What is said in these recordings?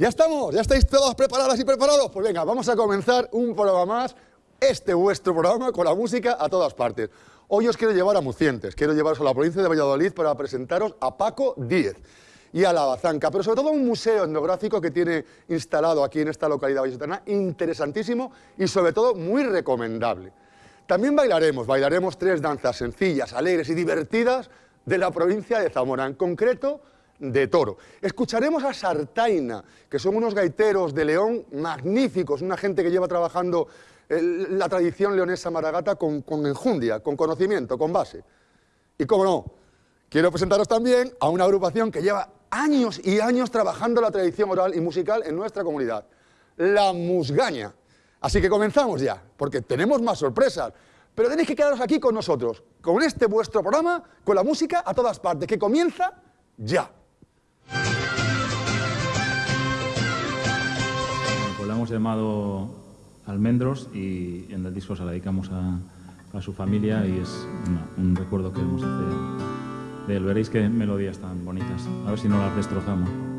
¿Ya estamos? ¿Ya estáis todos preparadas y preparados? Pues venga, vamos a comenzar un programa más, este vuestro programa, con la música a todas partes. Hoy os quiero llevar a Mucientes, quiero llevaros a la provincia de Valladolid para presentaros a Paco Díez y a la Bazanca, pero sobre todo un museo etnográfico que tiene instalado aquí en esta localidad vallisoletana, interesantísimo y sobre todo muy recomendable. También bailaremos, bailaremos tres danzas sencillas, alegres y divertidas de la provincia de Zamora, en concreto de Toro. Escucharemos a Sartaina, que son unos gaiteros de León magníficos, una gente que lleva trabajando la tradición leonesa maragata con, con enjundia, con conocimiento, con base. Y cómo no, quiero presentaros también a una agrupación que lleva años y años trabajando la tradición oral y musical en nuestra comunidad, la Musgaña. Así que comenzamos ya, porque tenemos más sorpresas. Pero tenéis que quedaros aquí con nosotros, con este vuestro programa, con la música a todas partes, que comienza ya. Hemos llamado Almendros y en el disco se la dedicamos a, su familia y es un recuerdo que hemos hacer de él. Veréis qué melodías tan bonitas. A ver si no las destrozamos.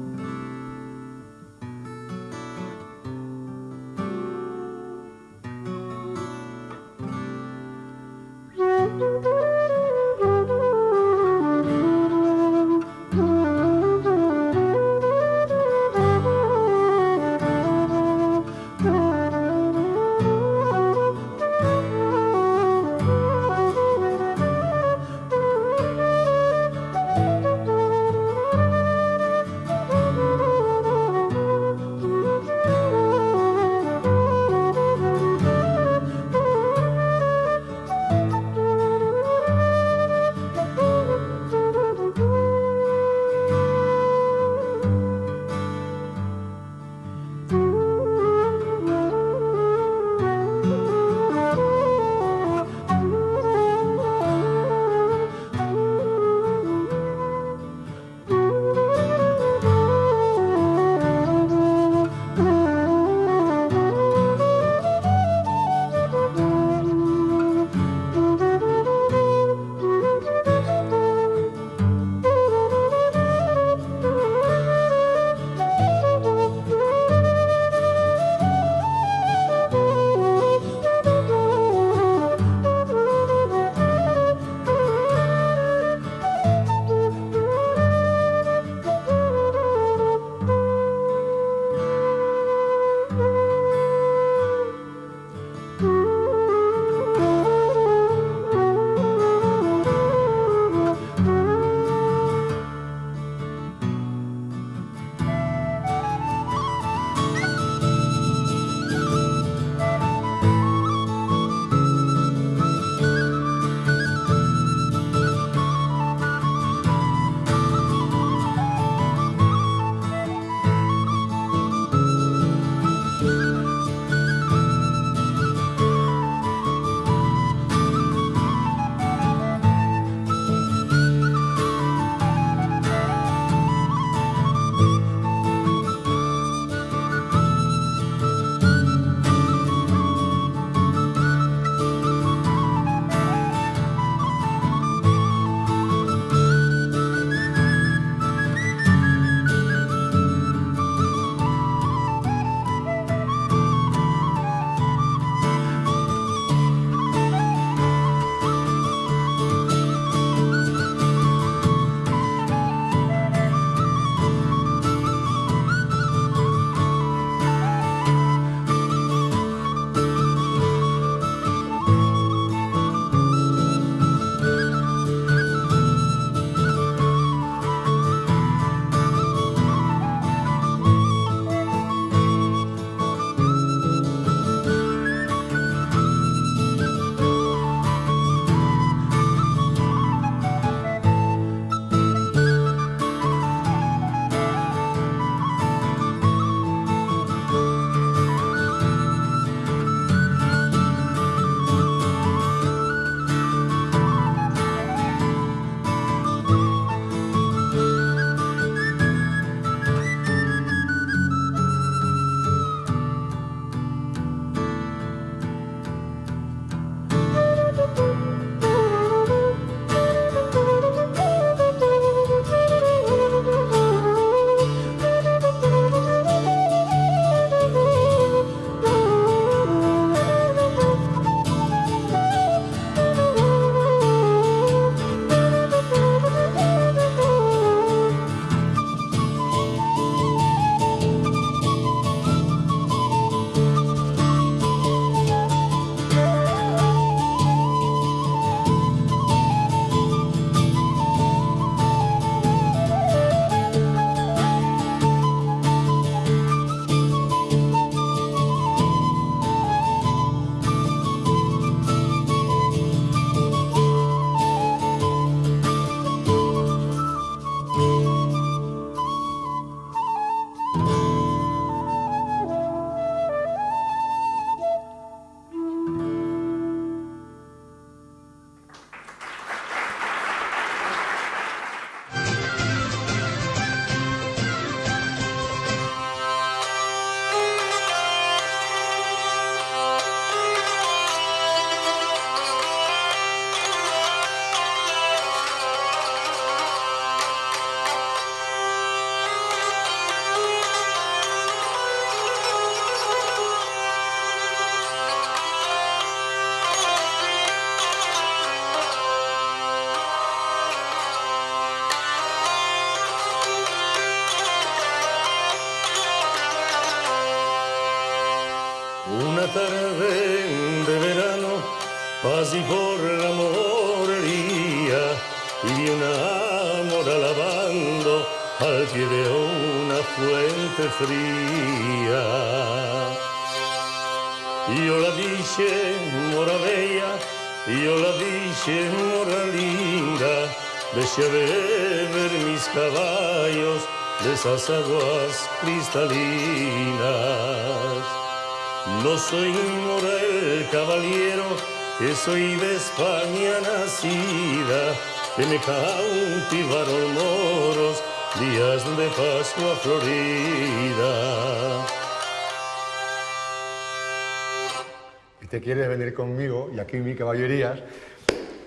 Conmigo, y aquí mi caballerías,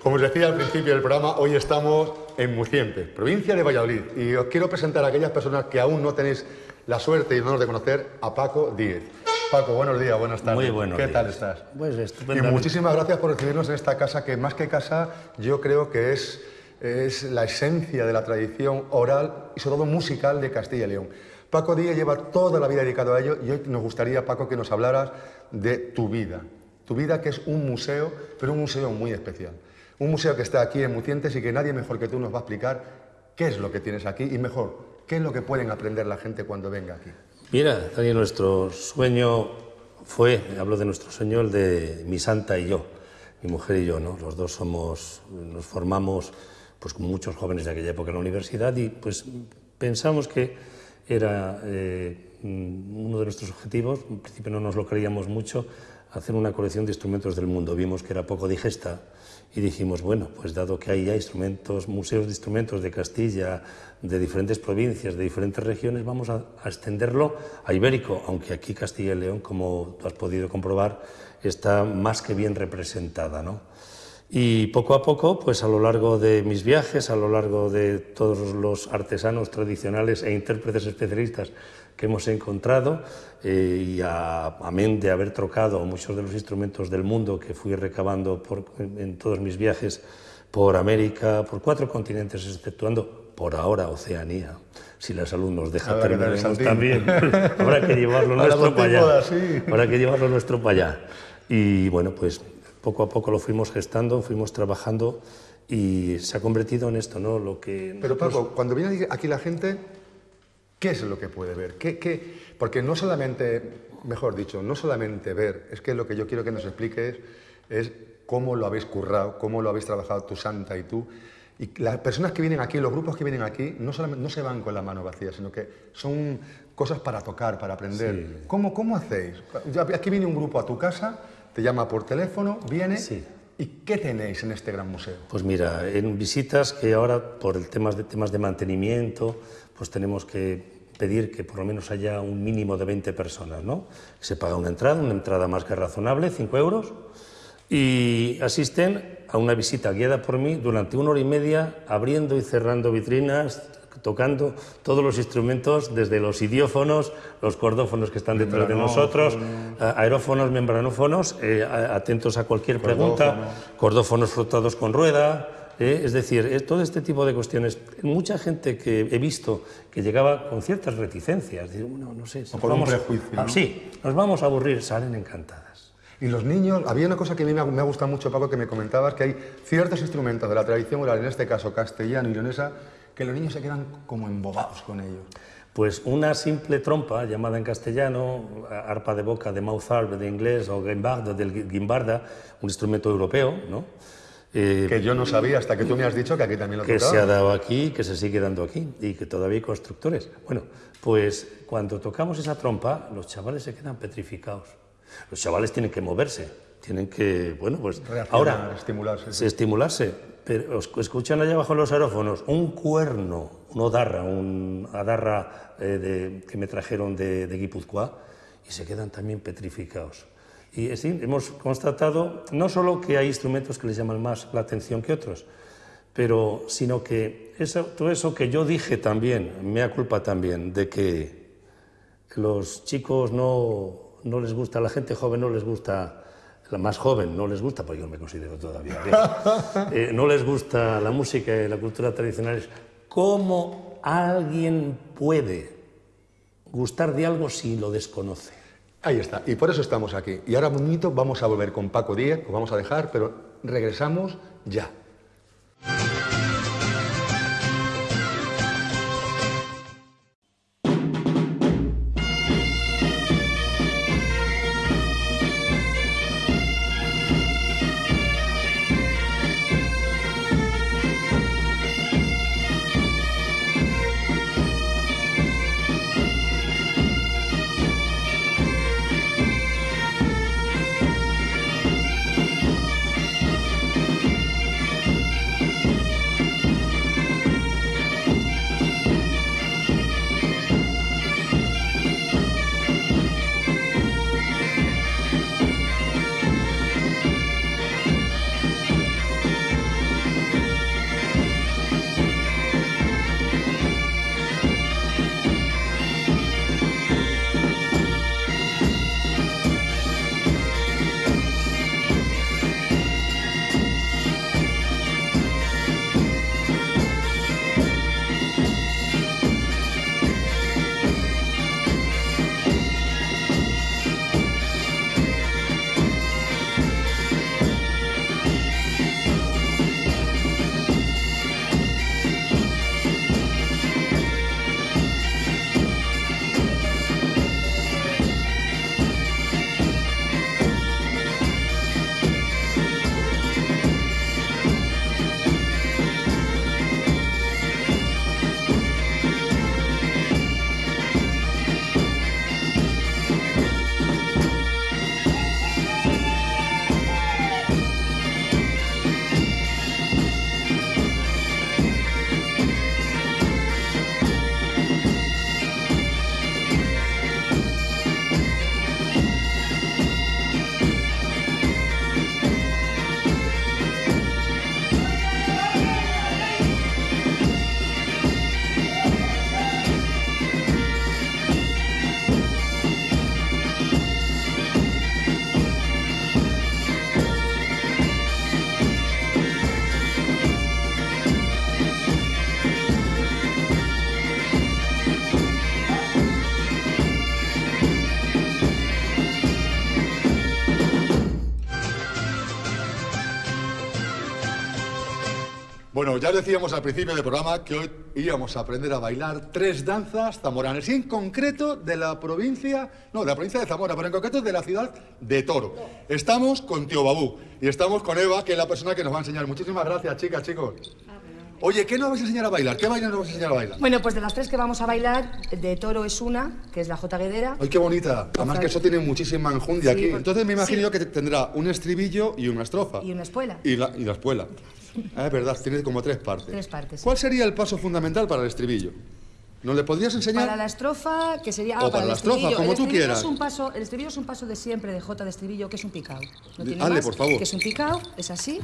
como os decía al principio del programa, hoy estamos en Muciente, provincia de Valladolid, y os quiero presentar a aquellas personas que aún no tenéis la suerte y el honor de conocer a Paco Díez. Paco, buenos días, buenas tardes. Muy buenos ¿Qué días. tal estás? Pues Y estupendo. muchísimas gracias por recibirnos en esta casa, que más que casa, yo creo que es, es la esencia de la tradición oral y sobre todo musical de Castilla y León. Paco Díaz lleva toda la vida dedicado a ello y hoy nos gustaría, Paco, que nos hablaras de tu vida. Tu vida que es un museo, pero un museo muy especial. Un museo que está aquí en Mucientes y que nadie mejor que tú nos va a explicar qué es lo que tienes aquí y mejor, qué es lo que pueden aprender la gente cuando venga aquí. Mira, Daniel, nuestro sueño fue, hablo de nuestro sueño, el de mi santa y yo, mi mujer y yo, ¿no? Los dos somos, nos formamos, pues como muchos jóvenes de aquella época en la universidad y pues pensamos que era eh, uno de nuestros objetivos, en principio no nos lo creíamos mucho, hacer una colección de instrumentos del mundo. Vimos que era poco digesta y dijimos, bueno, pues dado que hay ya instrumentos, museos de instrumentos de Castilla, de diferentes provincias, de diferentes regiones, vamos a, extenderlo a Ibérico, aunque aquí Castilla y León, como tú has podido comprobar, está más que bien representada, ¿no? Y poco a poco, pues a lo largo de mis viajes, a lo largo de todos los artesanos tradicionales e intérpretes especialistas que hemos encontrado, eh, y a, amén de haber trocado muchos de los instrumentos del mundo que fui recabando por- en todos mis viajes por América, por cuatro continentes, exceptuando por ahora Oceanía. Si la salud nos deja, saltín. también. Habrá que llevarlo nuestro para allá. sí. Habrá que llevarlo nuestro para allá. Y bueno, pues poco a poco lo fuimos gestando, fuimos trabajando y se ha convertido en esto, ¿no? Lo que Pero nosotros- Paco, cuando viene aquí la gente, ¿qué es lo que puede ver? ¿Qué, qué? Porque no solamente, mejor dicho, no solamente ver, es que lo que yo quiero que nos expliques es cómo lo habéis currado, cómo lo habéis trabajado tu santa y tú. Y las personas que vienen aquí, los grupos que vienen aquí, no, solamente, no se van con la mano vacía, sino que son cosas para tocar, para aprender. ¿Cómo, ¿Cómo hacéis? Aquí viene un grupo a tu casa, te llama por teléfono, viene. Sí. ¿Y qué tenéis en este gran museo? Pues mira, en visitas que ahora por el temas de, temas de mantenimiento, pues tenemos que pedir que por lo menos haya un mínimo de 20 personas, ¿no? Se paga una entrada, una entrada más que razonable, 5 euros, y asisten a una visita guiada por mí durante una hora y media, abriendo y cerrando vitrinas, tocando todos los instrumentos, desde los idiófonos, los cordófonos que están detrás de nosotros, aerófonos, membranófonos, eh, atentos a cualquier pregunta, cordófonos frotados con rueda, eh, es decir, eh, todo este tipo de cuestiones. Mucha gente que he visto que llegaba con ciertas reticencias, digo, bueno, no sé, si O con un vamos- prejuicio, Ah, ¿no? Sí, nos vamos a aburrir, salen encantadas. Y los niños, había una cosa que a mí me ha, me ha gustado mucho, Paco, que me comentabas, que hay ciertos instrumentos de la tradición oral, en este caso castellano y leonesa, que los niños se quedan como embobados con ellos. Pues una simple trompa, llamada en castellano, arpa de boca de mouth harp de inglés o guimbarda del guimbarda, un instrumento europeo, ¿no? Eh, Que yo no sabía hasta que tú me has dicho que aquí también lo que se ha dado aquí, que se sigue dando aquí y que todavía hay constructores. Bueno, pues cuando tocamos esa trompa, los chavales se quedan petrificados. Los chavales tienen que moverse, tienen que, bueno, pues Reaccionar, ahora estimularse, sí. se estimularse. Pero escuchan allá abajo los aerófonos un cuerno, un odarra, un adarra eh, de- que me trajeron de, de Guipúzcoa y se quedan también petrificados. Y hemos constatado no solo que hay instrumentos que les llaman más la atención que otros, pero sino que eso, todo eso que yo dije también, mea culpa también, de que los chicos no, no les gusta, la gente joven no les gusta, la más joven no les gusta, porque yo me considero todavía bien, eh, no les gusta la música y la cultura tradicionales. ¿Cómo alguien puede gustar de algo si lo desconoce? Ahí está, y por eso estamos aquí. Y ahora, momento, vamos a volver con Paco Díez, os vamos a dejar, pero regresamos ya. Ya decíamos al principio del programa que hoy íbamos a aprender a bailar tres danzas zamoranas, y en concreto de la provincia, no, de la provincia de Zamora, pero en concreto de la ciudad de Toro. Estamos con Tío Babú y estamos con Eva, que es la persona que nos va a enseñar. Muchísimas gracias, chicas, chicos. Oye, ¿qué nos vais a enseñar a bailar? ¿Qué baile nos vais a enseñar a bailar? Bueno, pues de las tres que vamos a bailar, de toro es una, que es la Jota Guedera. ¡Ay, qué bonita! Además que eso tiene muchísima enjundia Sí, aquí. Entonces me imagino sí. que te- tendrá un estribillo y una estrofa. Y una espuela. Y la, y la espuela. Ah, es verdad, tiene como tres partes. Tres partes, sí. ¿Cuál sería el paso fundamental para el estribillo? ¿Nos le podrías enseñar? Para la estrofa, que sería... O para el la estrofa, estribillo. como el tú quieras. Es un paso, el estribillo es un paso de siempre de Jota de estribillo, que es un picao. No tiene Hazle, más, por favor. Que es un picao, es así,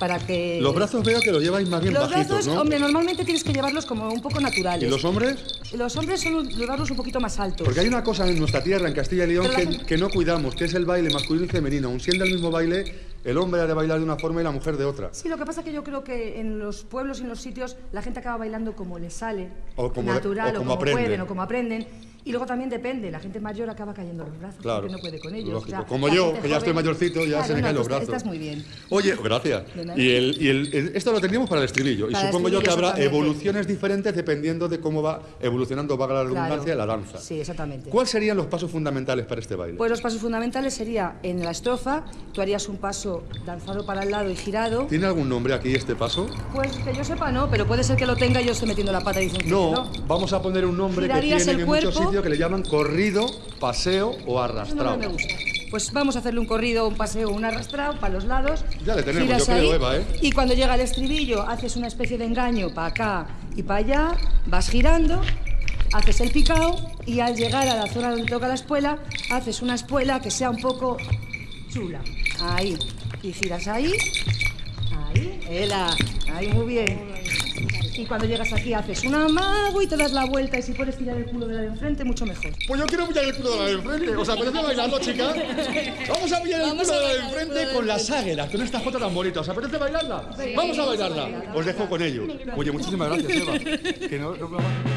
para que... Los brazos veo que los lleváis más bien Los bajitos, brazos, ¿no? hombre, normalmente tienes que llevarlos como un poco naturales. ¿Y los hombres? Los hombres son llevarlos un poquito más altos. Porque hay una cosa en nuestra tierra, en Castilla y León, la que, no cuidamos, que es el baile masculino y femenino. Aun siendo el mismo baile, el hombre ha de bailar de una forma y la mujer de otra. Sí, lo que pasa es que yo creo que en los pueblos y en los sitios la gente acaba bailando como les sale, O como- natural, o o como como, aprenden. pueden, o como aprenden. Y luego también depende, la gente mayor acaba cayendo los brazos, Claro, porque no puede con ellos. lógico. O sea, Como yo, que ya estoy mayorcito, ya Claro, se me no, caen los brazos. Estás muy bien. Oye, gracias. Y, el, y el- el- esto lo tendríamos para el estribillo. Y Para supongo yo que habrá evoluciones diferentes dependiendo de cómo va evolucionando, vaga la redundancia, Claro. la danza. Sí, exactamente. ¿Cuáles serían los pasos fundamentales para este baile? Pues los pasos fundamentales sería en la estrofa, tú harías un paso danzado para el lado y girado. ¿Tiene algún nombre aquí este paso? Pues que yo sepa no, pero puede ser que lo tenga y yo esté metiendo la pata y diciendo No, que no. vamos a poner un nombre que tienen el en muchos cuerpo. Que le llaman corrido, paseo o arrastrado. nombre me gusta. Pues vamos a hacerle un corrido, un paseo, un arrastrado para los lados. Ya le tenemos, yo creo, ahí, Eva, ¿eh? Y cuando llega el estribillo, haces una especie de engaño para acá y para allá, vas girando, haces el picao y al llegar a la zona donde toca la espuela, haces una espuela que sea un poco chula. Ahí. Y giras ahí. Ahí. Ela. Ahí, muy bien. Y cuando llegas aquí haces un amago y te das la vuelta y si puedes tirar el culo de la de enfrente, mucho mejor. Pues yo quiero pillar el culo de la de enfrente. ¿Os apetece bailarlo, chicas? Vamos a pillar el Vamos culo de la de enfrente de con las águilas, con esta jota tan bonita. ¿Os apetece bailarla? Vamos a bailarla. Os dejo con ello. Oye, muchísimas gracias, Eva. Que no- no-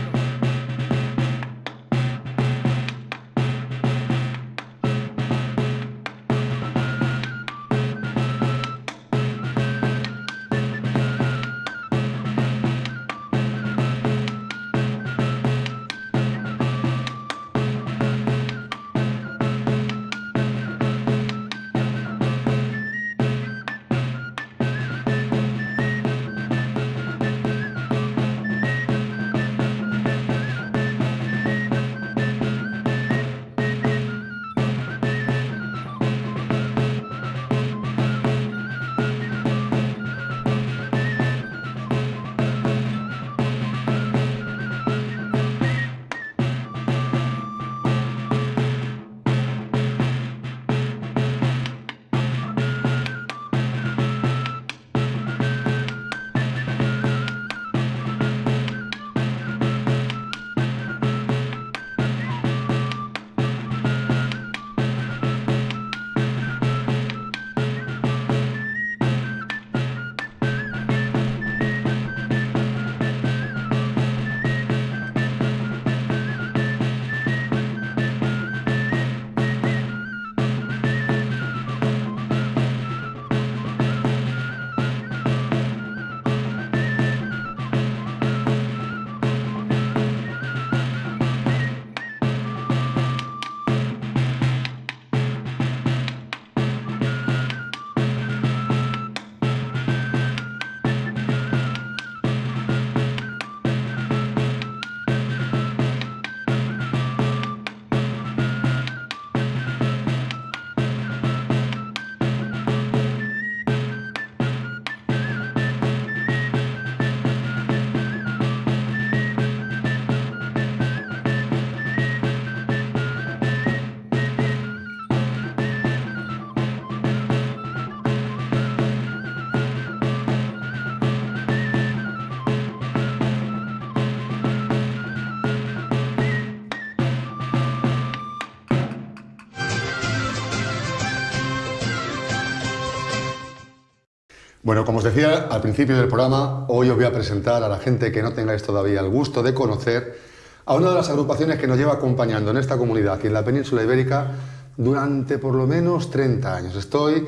Bueno, como os decía al principio del programa, hoy os voy a presentar a la gente que no tengáis todavía el gusto de conocer a una de las agrupaciones que nos lleva acompañando en esta comunidad y en la península ibérica durante por lo menos 30 años. Estoy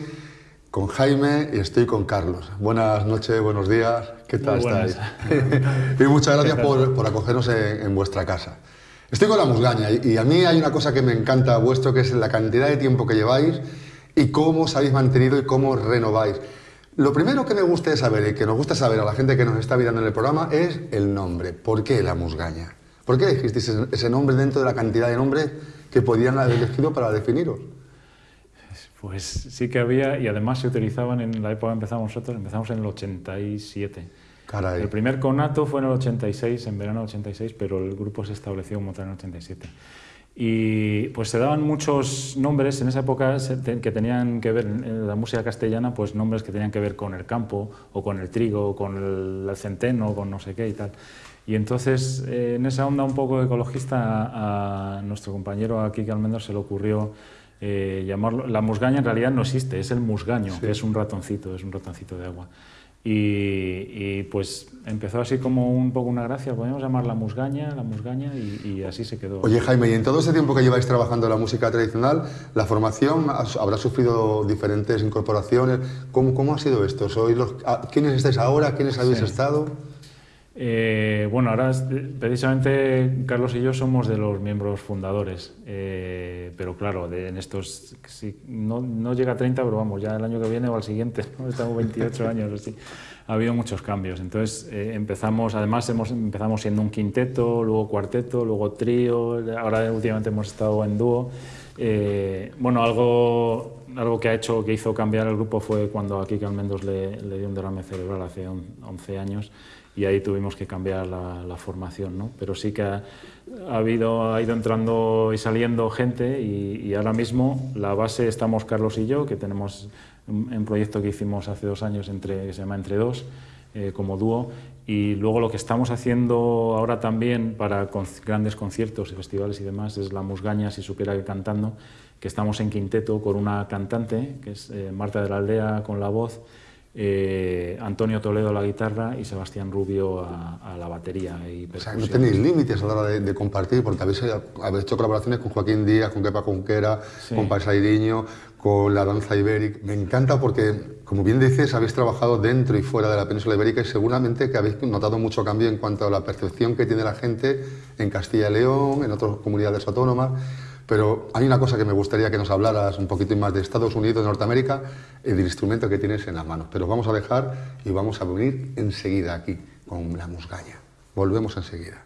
con Jaime y estoy con Carlos. Buenas noches, buenos días. ¿Qué tal estáis? y muchas gracias por, acogernos en, vuestra casa. Estoy con la musgaña y, y a mí hay una cosa que me encanta vuestro, que es la cantidad de tiempo que lleváis y cómo os habéis mantenido y cómo renováis. Lo primero que me gusta saber y que nos gusta saber a la gente que nos está mirando en el programa es el nombre. ¿Por qué la musgaña? ¿Por qué elegisteis ese nombre dentro de la cantidad de nombres que podían haber elegido para definiros? Pues sí que había y además se utilizaban en la época que empezamos nosotros, empezamos en el 87. Caray. El primer conato fue en el 86, en verano del 86, pero el grupo se estableció como tal en el 87. Y pues se daban muchos nombres en esa época que tenían que ver en la música castellana, pues nombres que tenían que ver con el campo, o con el trigo, o con el, centeno, o con no sé qué y tal. Y entonces, eh, en esa onda un poco ecologista, a, nuestro compañero aquí que Almendros se le ocurrió eh, llamarlo. La musgaña en realidad no existe, es el musgaño, que es un ratoncito, es un ratoncito de agua. Y, pues empezó así como un poco una gracia, podemos llamar la musgaña, la musgaña, y, así se quedó. Oye Jaime, y en todo ese tiempo que lleváis trabajando la música tradicional, la formación habrá sufrido diferentes incorporaciones. ¿Cómo, cómo ha sido esto? ¿Sois los, ¿Quiénes estáis ahora? ¿Quiénes habéis estado? Eh, bueno, ahora precisamente Carlos y yo somos de los miembros fundadores, eh, pero claro, de, en estos, no, no, llega a 30, pero vamos, ya el año que viene o al siguiente, estamos 28 años así, ha habido muchos cambios. Entonces eh, empezamos, además hemos, empezamos siendo un quinteto, luego cuarteto, luego trío, ahora últimamente hemos estado en dúo. bueno, algo, algo que ha hecho, que hizo cambiar el grupo fue cuando a Kike Almendos le, le dio un derrame cerebral hace 11 años y ahí tuvimos que cambiar la, formación, ¿no? Pero sí que ha, habido, ha ido entrando y saliendo gente y, ahora mismo la base estamos Carlos y yo, que tenemos un, proyecto que hicimos hace dos años entre, que se llama Entre Dos, eh, como dúo, y luego lo que estamos haciendo ahora también para grandes conciertos y festivales y demás es la musgaña, si supiera que cantando, que estamos en quinteto con una cantante, que es eh, Marta de la Aldea con la voz, eh, Antonio Toledo a la guitarra y Sebastián Rubio a, la batería. Y o sea, no tenéis límites a la hora de, compartir, porque habéis, hecho colaboraciones con Joaquín Díaz, con Kepa Conquera, con Paisaidiño, con la danza ibérica. Me encanta porque, como bien dices, habéis trabajado dentro y fuera de la península ibérica y seguramente que habéis notado mucho cambio en cuanto a la percepción que tiene la gente en Castilla y León, en otras comunidades autónomas. Pero hay una cosa que me gustaría que nos hablaras un poquito más de Estados Unidos, de Norteamérica, el instrumento que tienes en las manos. Pero vamos a dejar y vamos a venir enseguida aquí con la musgaña. Volvemos enseguida.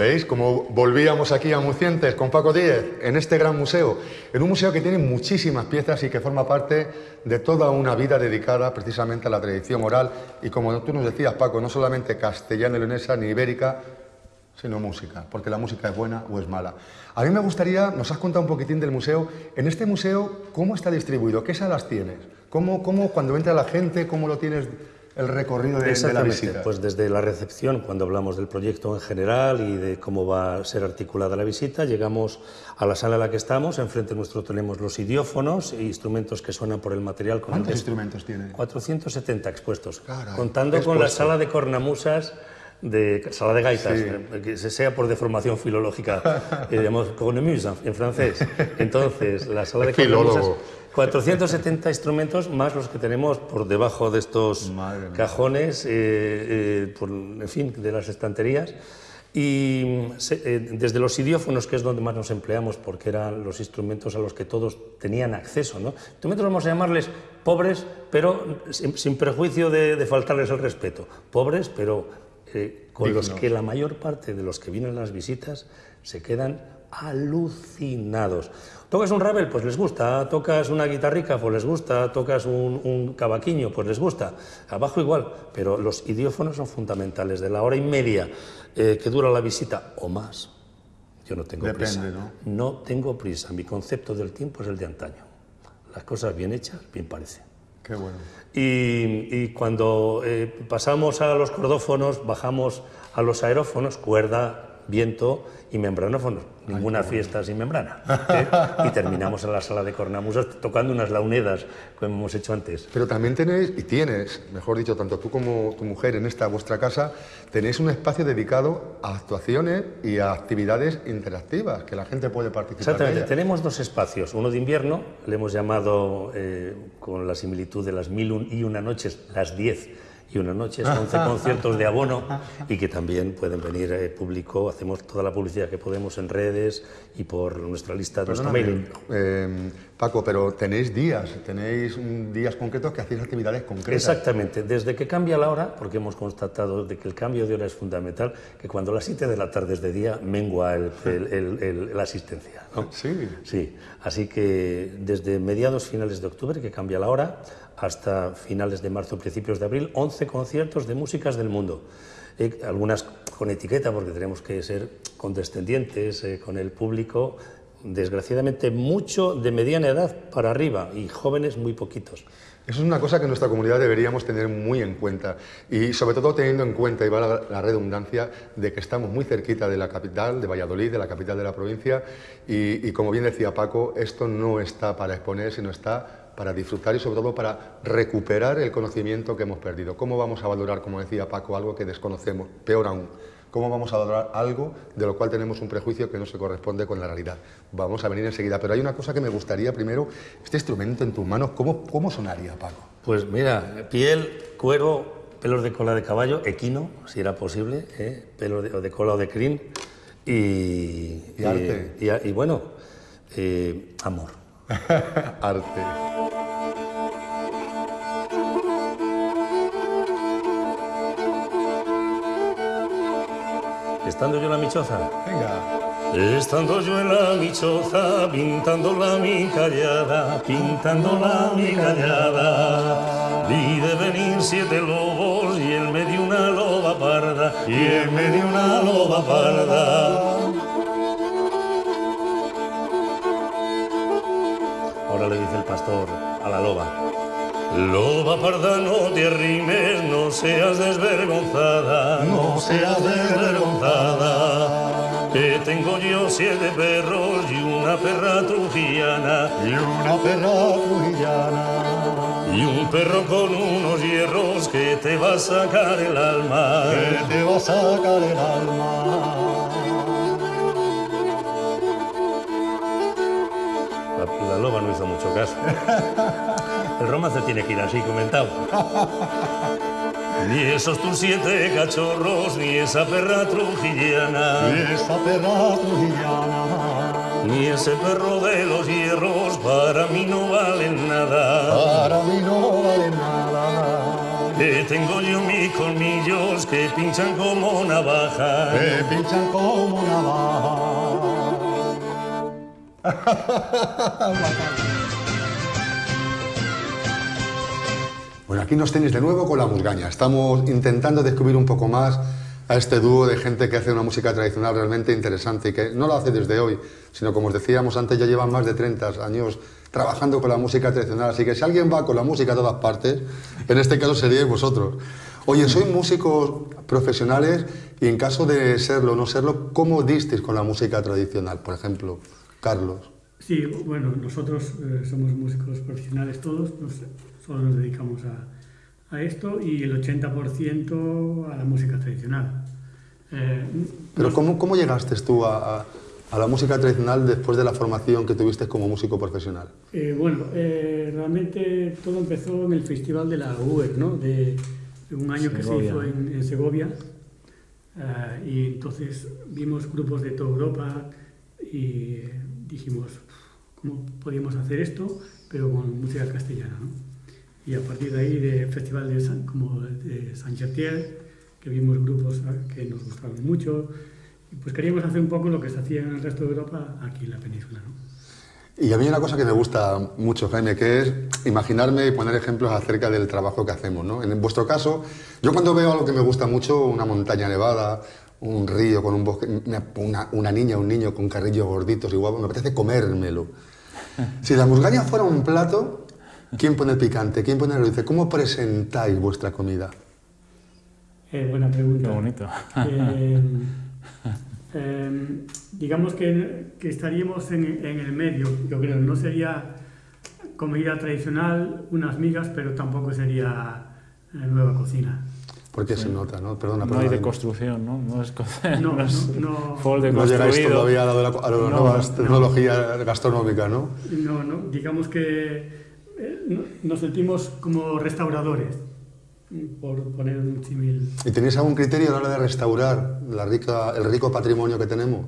¿Veis cómo volvíamos aquí a Mucientes con Paco Díez en este gran museo? En un museo que tiene muchísimas piezas y que forma parte de toda una vida dedicada precisamente a la tradición oral y como tú nos decías, Paco, no solamente castellana, leonesa ni ibérica, sino música, porque la música es buena o es mala. A mí me gustaría, nos has contado un poquitín del museo, en este museo, ¿cómo está distribuido? ¿Qué salas tienes? ¿Cómo, cómo cuando entra la gente, cómo lo tienes el recorrido de, de la visita? pues desde la recepción, cuando hablamos del proyecto en general y de cómo va a ser articulada la visita, llegamos a la sala en la que estamos, enfrente nuestro tenemos los idiófonos e instrumentos que suenan por el material con el ¿Cuántos que- instrumentos tiene? 470 expuestos, Caray, contando con la sala de cornamusas, de sala de gaitas, Sí. eh, que se sea por deformación filológica, eh, llamamos cornemuse en- francés. Entonces, la sala de Es filólogo. cornamusas, 470 instrumentos más los que tenemos por debajo de estos Madre cajones, eh, eh, por, en fin, de las estanterías. Y se- eh, desde los idiófonos, que es donde más nos empleamos, porque eran los instrumentos a los que todos tenían acceso. ¿no? Instrumentos vamos a llamarles pobres, pero sin, sin perjuicio de, de faltarles el respeto. Pobres, pero eh, con los que la mayor parte de los que vienen a las visitas se quedan alucinados. ¿Tocas un rabel? Pues les gusta. ¿Tocas una guitarrica? Pues les gusta. ¿Tocas un, un cavaquinho? Pues les gusta. Abajo igual, pero los idiófonos son fundamentales. De la hora y media eh, que dura la visita o más, yo no tengo Depende, prisa. ¿no? No tengo prisa. Mi concepto del tiempo es el de antaño. Las cosas bien hechas, bien parecen. Qué bueno. Y, y cuando eh, pasamos a los cordófonos, bajamos a los aerófonos, cuerda, viento y membranófonos. Ninguna fiesta sin membrana. ¿eh? Y terminamos en la sala de cornamusas tocando unas launedas, como hemos hecho antes. Pero también tenéis, y tienes, mejor dicho, tanto tú como tu mujer en esta vuestra casa, tenéis un espacio dedicado a actuaciones y a actividades interactivas, que la gente puede participar Exactamente, tenemos dos espacios. Uno de invierno, le hemos llamado eh, con la similitud de las mil y una noches, las diez y una noches, 11 conciertos de abono y que también pueden venir eh, público. Hacemos toda la publicidad que podemos en redes y por nuestra lista, nuestro mailing. eh, Paco, pero tenéis días, tenéis días concretos que hacéis actividades concretas. Exactamente, desde que cambia la hora, porque hemos constatado de que el cambio de hora es fundamental, que cuando a las 7 de la tarde es de día, mengua el- el- el- el- la asistencia. ¿no? Sí. Sí, así que desde mediados finales de octubre, que cambia la hora, hasta finales de marzo, principios de abril, 11 conciertos de músicas del mundo. Algunas con etiqueta, porque tenemos que ser condescendientes eh, con el público. Desgraciadamente, mucho de mediana edad para arriba y jóvenes muy poquitos. Eso es una cosa que nuestra comunidad deberíamos tener muy en cuenta y sobre todo teniendo en cuenta, y va la, la redundancia, de que estamos muy cerquita de la capital, de Valladolid, de la capital de la provincia y, y como bien decía Paco, esto no está para exponer, sino está para disfrutar y sobre todo para recuperar el conocimiento que hemos perdido. ¿Cómo vamos a valorar, como decía Paco, algo que desconocemos? Peor aún, ¿cómo vamos a valorar algo de lo cual tenemos un prejuicio que no se corresponde con la realidad? Vamos a venir enseguida, pero hay una cosa que me gustaría primero, este instrumento en tus manos, ¿cómo, cómo sonaría, Paco? Pues mira, piel, cuero, pelos de cola de caballo, equino, si era posible, ¿eh? pelos de, cola o de crin y, Y arte. y, y bueno, eh, amor. Arte. Estando yo en la michoza, Venga. Estando yo en la michoza, pintándola mi callada, pintándola mi callada, vi de venir siete lobos y él me dio una loba parda, y él me dio una loba parda. ahora le dice el pastor a la loba. Loba parda, no te arrimes, no seas desvergonzada, no seas desvergonzada. Que tengo yo siete perros y una perra trujillana, Y una perra trujillana. y un perro con unos hierros que te va a sacar el alma. que te va a sacar el alma. La, la loba no hizo mucho caso. El romance tiene que ir así comentado. Ni esos tus siete cachorros, ni esa perra trujillana, Y esa perra trujillana. ni ese perro de los hierros, para mí no valen nada. Para mí no vale nada. que tengo yo mis colmillos que pinchan como navaja. Que pinchan como navaja. Bueno, aquí nos tenéis de nuevo con la musgaña. Estamos intentando descubrir un poco más a este dúo de gente que hace una música tradicional realmente interesante y que no lo hace desde hoy, sino como os decíamos antes, ya llevan más de 30 años trabajando con la música tradicional. Así que si alguien va con la música a todas partes, en este caso seríais vosotros. Oye, sois músicos profesionales y en caso de serlo o no serlo, ¿cómo disteis con la música tradicional? Por ejemplo, Carlos. Sí, bueno, nosotros eh, somos músicos profesionales todos, solo nos dedicamos a, a esto y el 80% a la música tradicional. Eh, Pero ¿cómo, ¿cómo, llegaste tú a, a, la música tradicional después de la formación que tuviste como músico profesional? Eh, bueno, eh, realmente todo empezó en el Festival de la UER, ¿no? de, de un año que se hizo en, en Segovia. Uh, y entonces vimos grupos de toda Europa y dijimos, ¿cómo podíamos hacer esto? Pero con música castellana. ¿no? Y a partir de ahí de festival de San, como de Saint Gertier, que vimos grupos que nos gustaban mucho, y pues queríamos hacer un poco lo que se hacía en el resto de Europa aquí en la península. ¿no? Y a mí una cosa que me gusta mucho, Jaime, que es imaginarme y poner ejemplos acerca del trabajo que hacemos. ¿no? En vuestro caso, yo cuando veo algo que me gusta mucho, una montaña nevada, un río con un bosque, una, una niña, un niño con carrillos gorditos y guapos, me apetece comérmelo. Si la musgaña fuera un plato, ¿Quién pone el picante? ¿Quién pone el dulce? ¿Cómo presentáis vuestra comida? Eh, buena pregunta. Qué bonito. Eh, eh, digamos que, que estaríamos en, en, el medio, yo creo. No sería comida tradicional, unas migas, pero tampoco sería nueva cocina. Porque sí. se nota, ¿no? Perdona, no hay de construcción, ¿no? No es, no, no, es no, de no llegáis todavía a la, a la nueva tecnología gastronómica, ¿no? No, no. Digamos que nos sentimos como restauradores, por poner un símil. ¿Y tenéis algún criterio a la hora de restaurar la rica, el rico patrimonio que tenemos?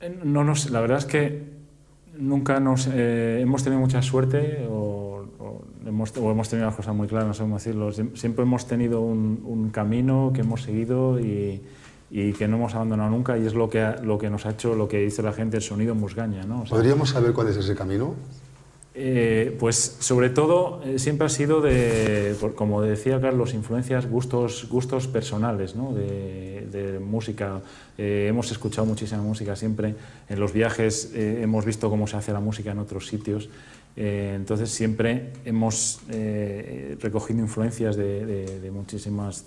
Eh, no nos, la verdad es que nunca nos eh, hemos tenido mucha suerte o, o, hemos, o, hemos, tenido las cosas muy claras, no sé cómo decirlo. Siempre hemos tenido un, un camino que hemos seguido y, y, que no hemos abandonado nunca y es lo que, lo que nos ha hecho, lo que dice la gente, el sonido musgaña. ¿no? O sea, ¿Podríamos saber cuál es ese camino? Eh, pues sobre todo eh, siempre ha sido de, como decía Carlos, influencias, gustos, gustos personales ¿no? de, música. Eh, hemos escuchado muchísima música siempre. En los viajes hemos visto cómo se hace la música en otros sitios. Eh, entonces siempre hemos recogido influencias de, de muchísimas,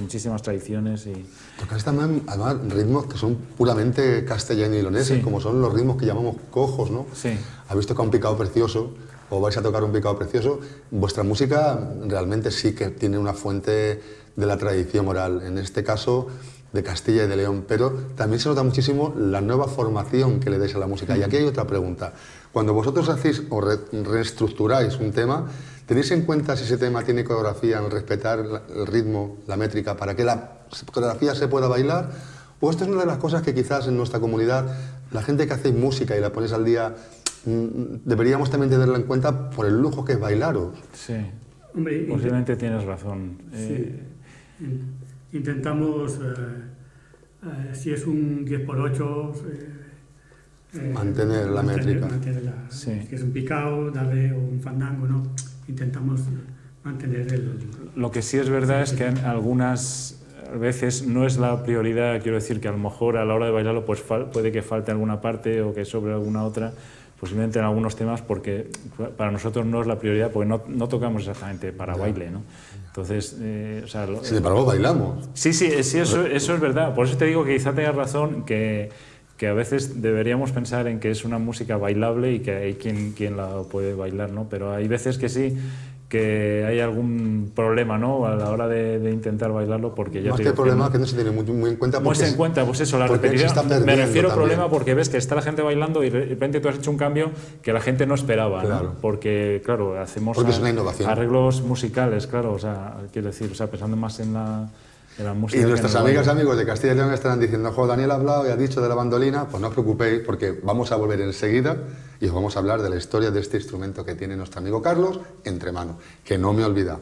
muchísimas tradiciones. Y... Tocáis también además ritmos que son puramente castellano y leoneses, sí. como son los ritmos que llamamos cojos, ¿no? Sí. Habéis tocado un picado precioso o vais a tocar un picado precioso. Vuestra música realmente sí que tiene una fuente de la tradición oral. En este caso de Castilla y de León, pero también se nota muchísimo la nueva formación que le dais a la música. Y aquí hay otra pregunta. Cuando vosotros hacéis o re reestructuráis un tema, ¿tenéis en cuenta si ese tema tiene coreografía, en respetar el ritmo, la métrica, para que la coreografía se pueda bailar? ¿O esto es una de las cosas que quizás en nuestra comunidad, la gente que hace música y la pones al día, deberíamos también tenerla en cuenta por el lujo que es bailaros? Sí, Hombre, posiblemente tienes razón. Sí. Eh, intentamos, eh, eh, si es un 10 por 8 eh, mantener la mantener, métrica. Mantener la, sí. Si es un picado, darle un fandango, ¿no? Intentamos mantener el... Lo que sí es verdad es que en algunas veces no es la prioridad, quiero decir que a lo mejor a la hora de bailarlo pues puede que falte alguna parte o que sobre alguna otra, posiblemente en algunos temas porque para nosotros no es la prioridad porque no, no tocamos exactamente para baile, ¿no? Entonces, eh, o sea, Sin embargo, bailamos. Sí, sí, sí eso, eso es verdad. Por eso te digo que quizá tengas razón que, que a veces deberíamos pensar en que es una música bailable y que hay quien, quien la puede bailar, ¿no? Pero hay veces que sí, que hay algún problema ¿no? a la hora de, de intentar bailarlo porque ya más te que problema que, que no se tiene muy, muy en cuenta muy en cuenta pues eso la repetición me refiero a problema porque ves que está la gente bailando y de repente tú has hecho un cambio que la gente no esperaba claro. ¿no? porque claro hacemos porque es una innovación. arreglos musicales claro o sea quiero decir o sea pensando más en la y nuestras amigas y amigos de Castilla y León estarán diciendo, jo, Daniel ha hablado y ha dicho de la bandolina, pues no os preocupéis porque vamos a volver enseguida y os vamos a hablar de la historia de este instrumento que tiene nuestro amigo Carlos entre manos, que no me olvida.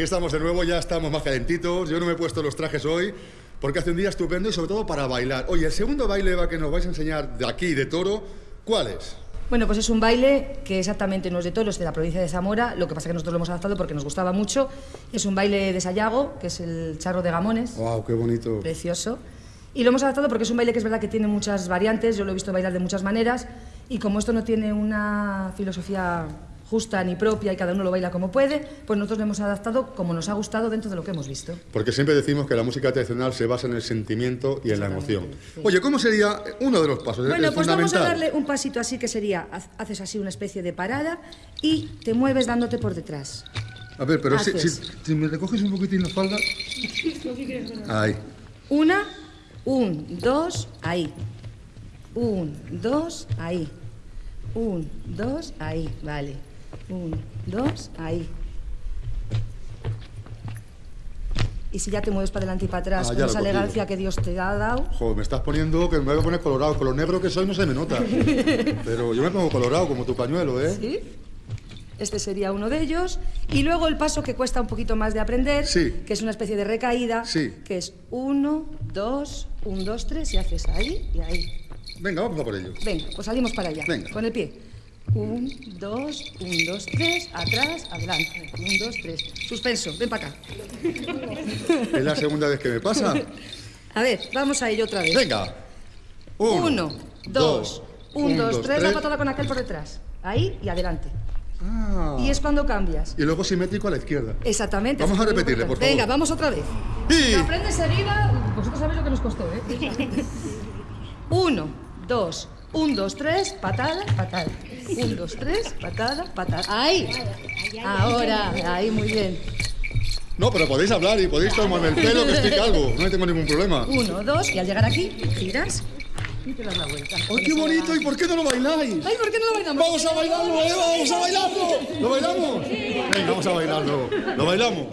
Aquí estamos de nuevo, ya estamos más calentitos. Yo no me he puesto los trajes hoy porque hace un día estupendo y sobre todo para bailar. Oye, el segundo baile, Eva, que nos vais a enseñar de aquí, de Toro, ¿cuál es? Bueno, pues es un baile que exactamente no es de Toro, es de la provincia de Zamora, lo que pasa es que nosotros lo hemos adaptado porque nos gustaba mucho. Es un baile de Sayago, que es el charro de Gamones. ¡Wow, qué bonito! Precioso. Y lo hemos adaptado porque es un baile que es verdad que tiene muchas variantes, yo lo he visto bailar de muchas maneras, y como esto no tiene una filosofía justa ni propia y cada uno lo baila como puede, pues nosotros lo hemos adaptado como nos ha gustado dentro de lo que hemos visto. Porque siempre decimos que la música tradicional se basa en el sentimiento y en la emoción. Oye, ¿cómo sería uno de los pasos? Bueno, pues vamos a darle un pasito así que sería, haces así una especie de parada y te mueves dándote por detrás. A ver, pero si, si, me recoges un poquitín la falda... Ahí. Una, un, dos, ahí. Un, dos, ahí. Un, dos, ahí, vale. Un, dos, ahí. Y si ya te mueves para adelante y para atrás Ah, con esa elegancia que Dios te ha dado. Joder, me estás poniendo que me voy a poner colorado. Con lo negro que soy no se me nota. Pero yo me pongo colorado como tu pañuelo, ¿eh? ¿Sí? Este sería uno de ellos. Y luego el paso que cuesta un poquito más de aprender, Sí. que es una especie de recaída, Sí. que es uno, dos, un, dos, tres, y haces ahí y ahí. Venga, vamos a por ello. Venga, pues salimos para allá. Venga. Con el pie. Un, dos, un, dos, tres, atrás, adelante. Un, dos, tres. Suspenso, ven para acá. Es la segunda vez que me pasa. A ver, vamos a ello otra vez. Venga. Uno, dos, un, dos, tres, la patada con aquel por detrás. Ahí y adelante. Ah. Y es cuando cambias. Y luego simétrico a la izquierda. Exactamente. Vamos a repetirle, por favor. Venga, vamos otra vez. Y- aprendes seguida. Vosotros sabéis lo que nos costó, ¿eh? Uno, dos, un, dos, tres, patada, patada. Un, dos, tres, patada, patada. Ahí. Ahora, ahí, muy bien. No, pero podéis hablar y podéis tomarme el pelo que explique algo. No tengo ningún problema. Uno, dos, y al llegar aquí, giras y te das la vuelta. ¡Ay, qué bonito! ¿Y por qué no lo bailáis? Ay, ¿por qué no lo bailamos? ¡Vamos a bailarlo, Eva! ¡Vamos a bailarlo! ¿Lo bailamos? Venga, vamos a bailarlo. ¿Lo bailamos?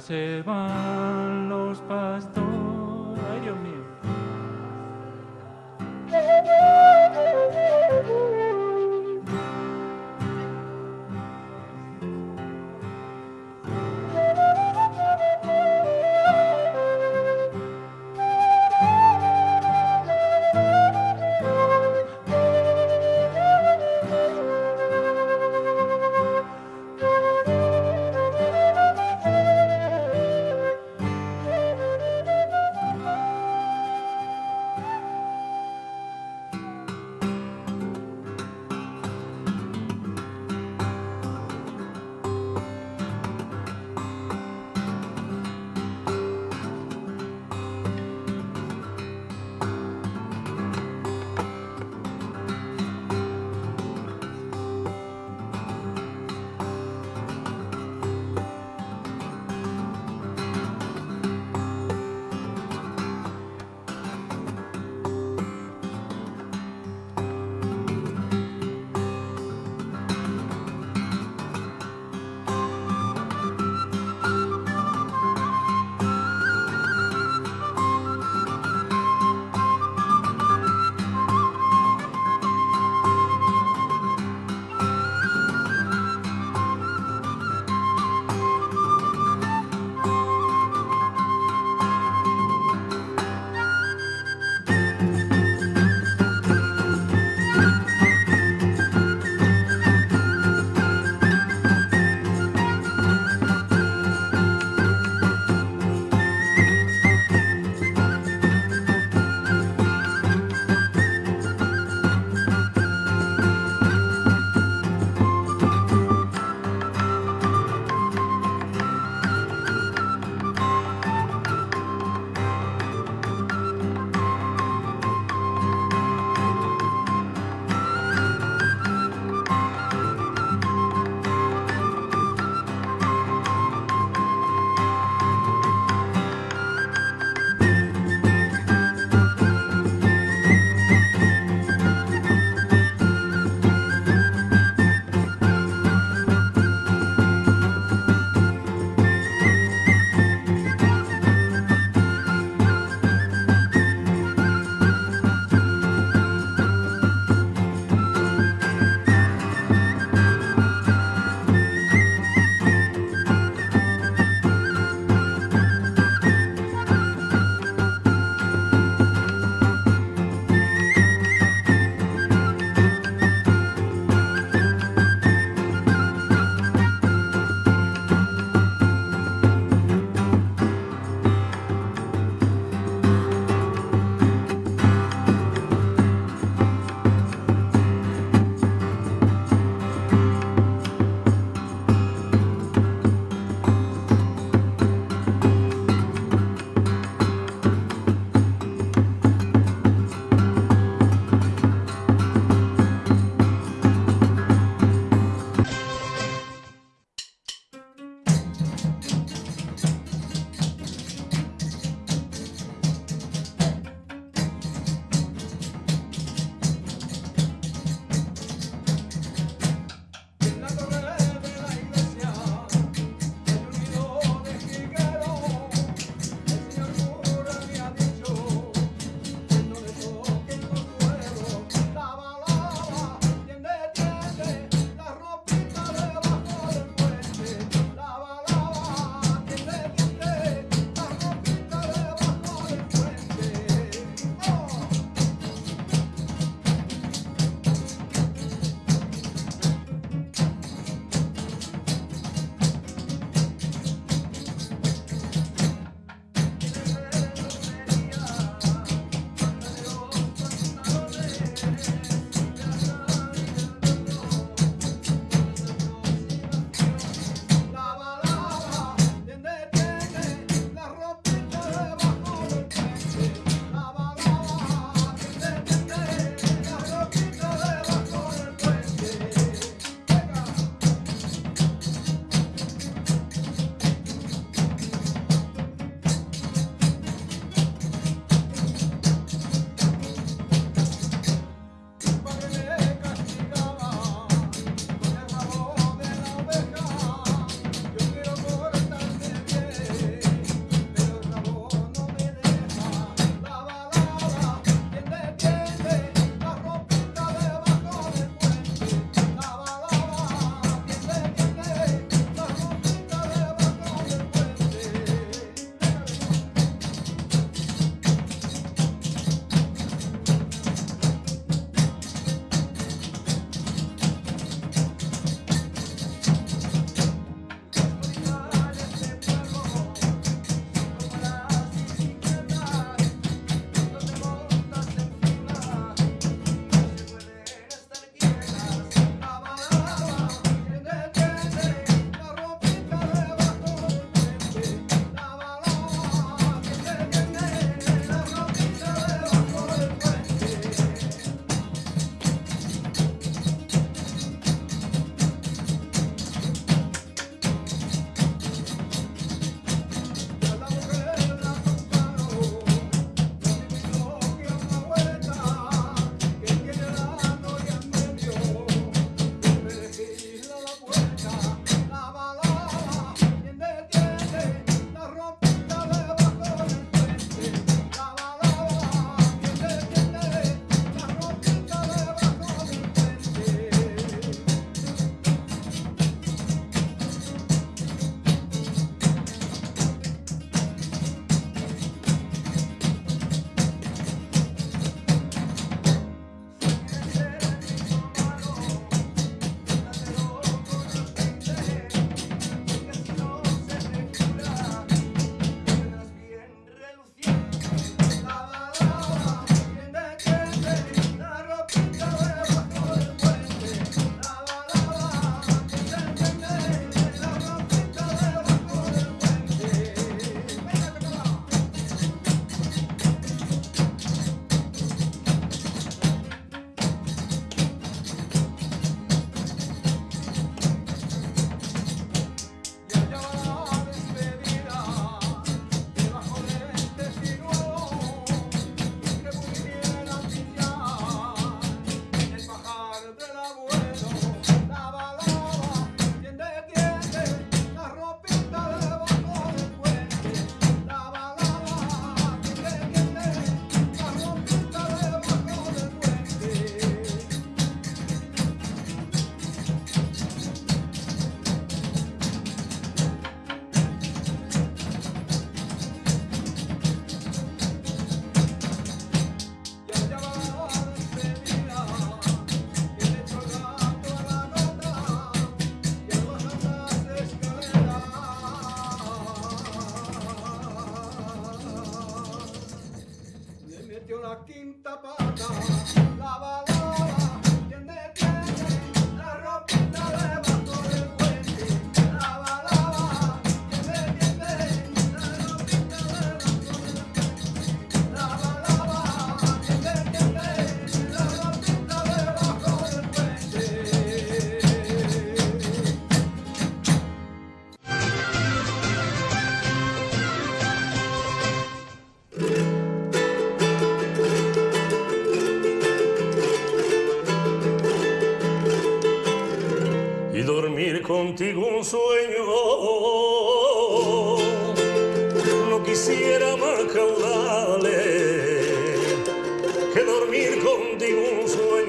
Se van los pastores. Contigo un sueño. No quisiera más caudales que dormir contigo un sueño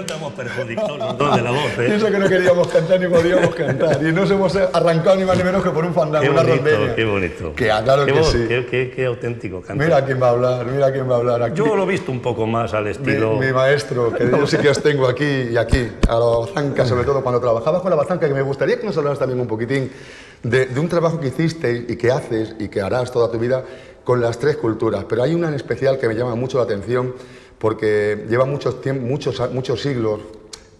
eso que estamos perjudicados los dos de la voz, ¿eh? eso que no queríamos cantar ni podíamos cantar. Y nos hemos arrancado ni más ni menos que por un fandango, Qué una bonito, rondeña. qué bonito. Que ah, claro qué que sí. Qué, qué- qué auténtico canta. Mira quién va a hablar, mira quién va a hablar. Aquí, Yo lo he visto un poco más al mi, estilo... mi maestro, que yo sí que os tengo aquí y aquí, a la bazanca, sobre todo cuando trabajabas con la bazanca, que me gustaría que nos hablaras también un poquitín de, de un trabajo que hiciste y que haces y que harás toda tu vida con las tres culturas. Pero hay una en especial que me llama mucho la atención porque lleva muchos, muchos, muchos siglos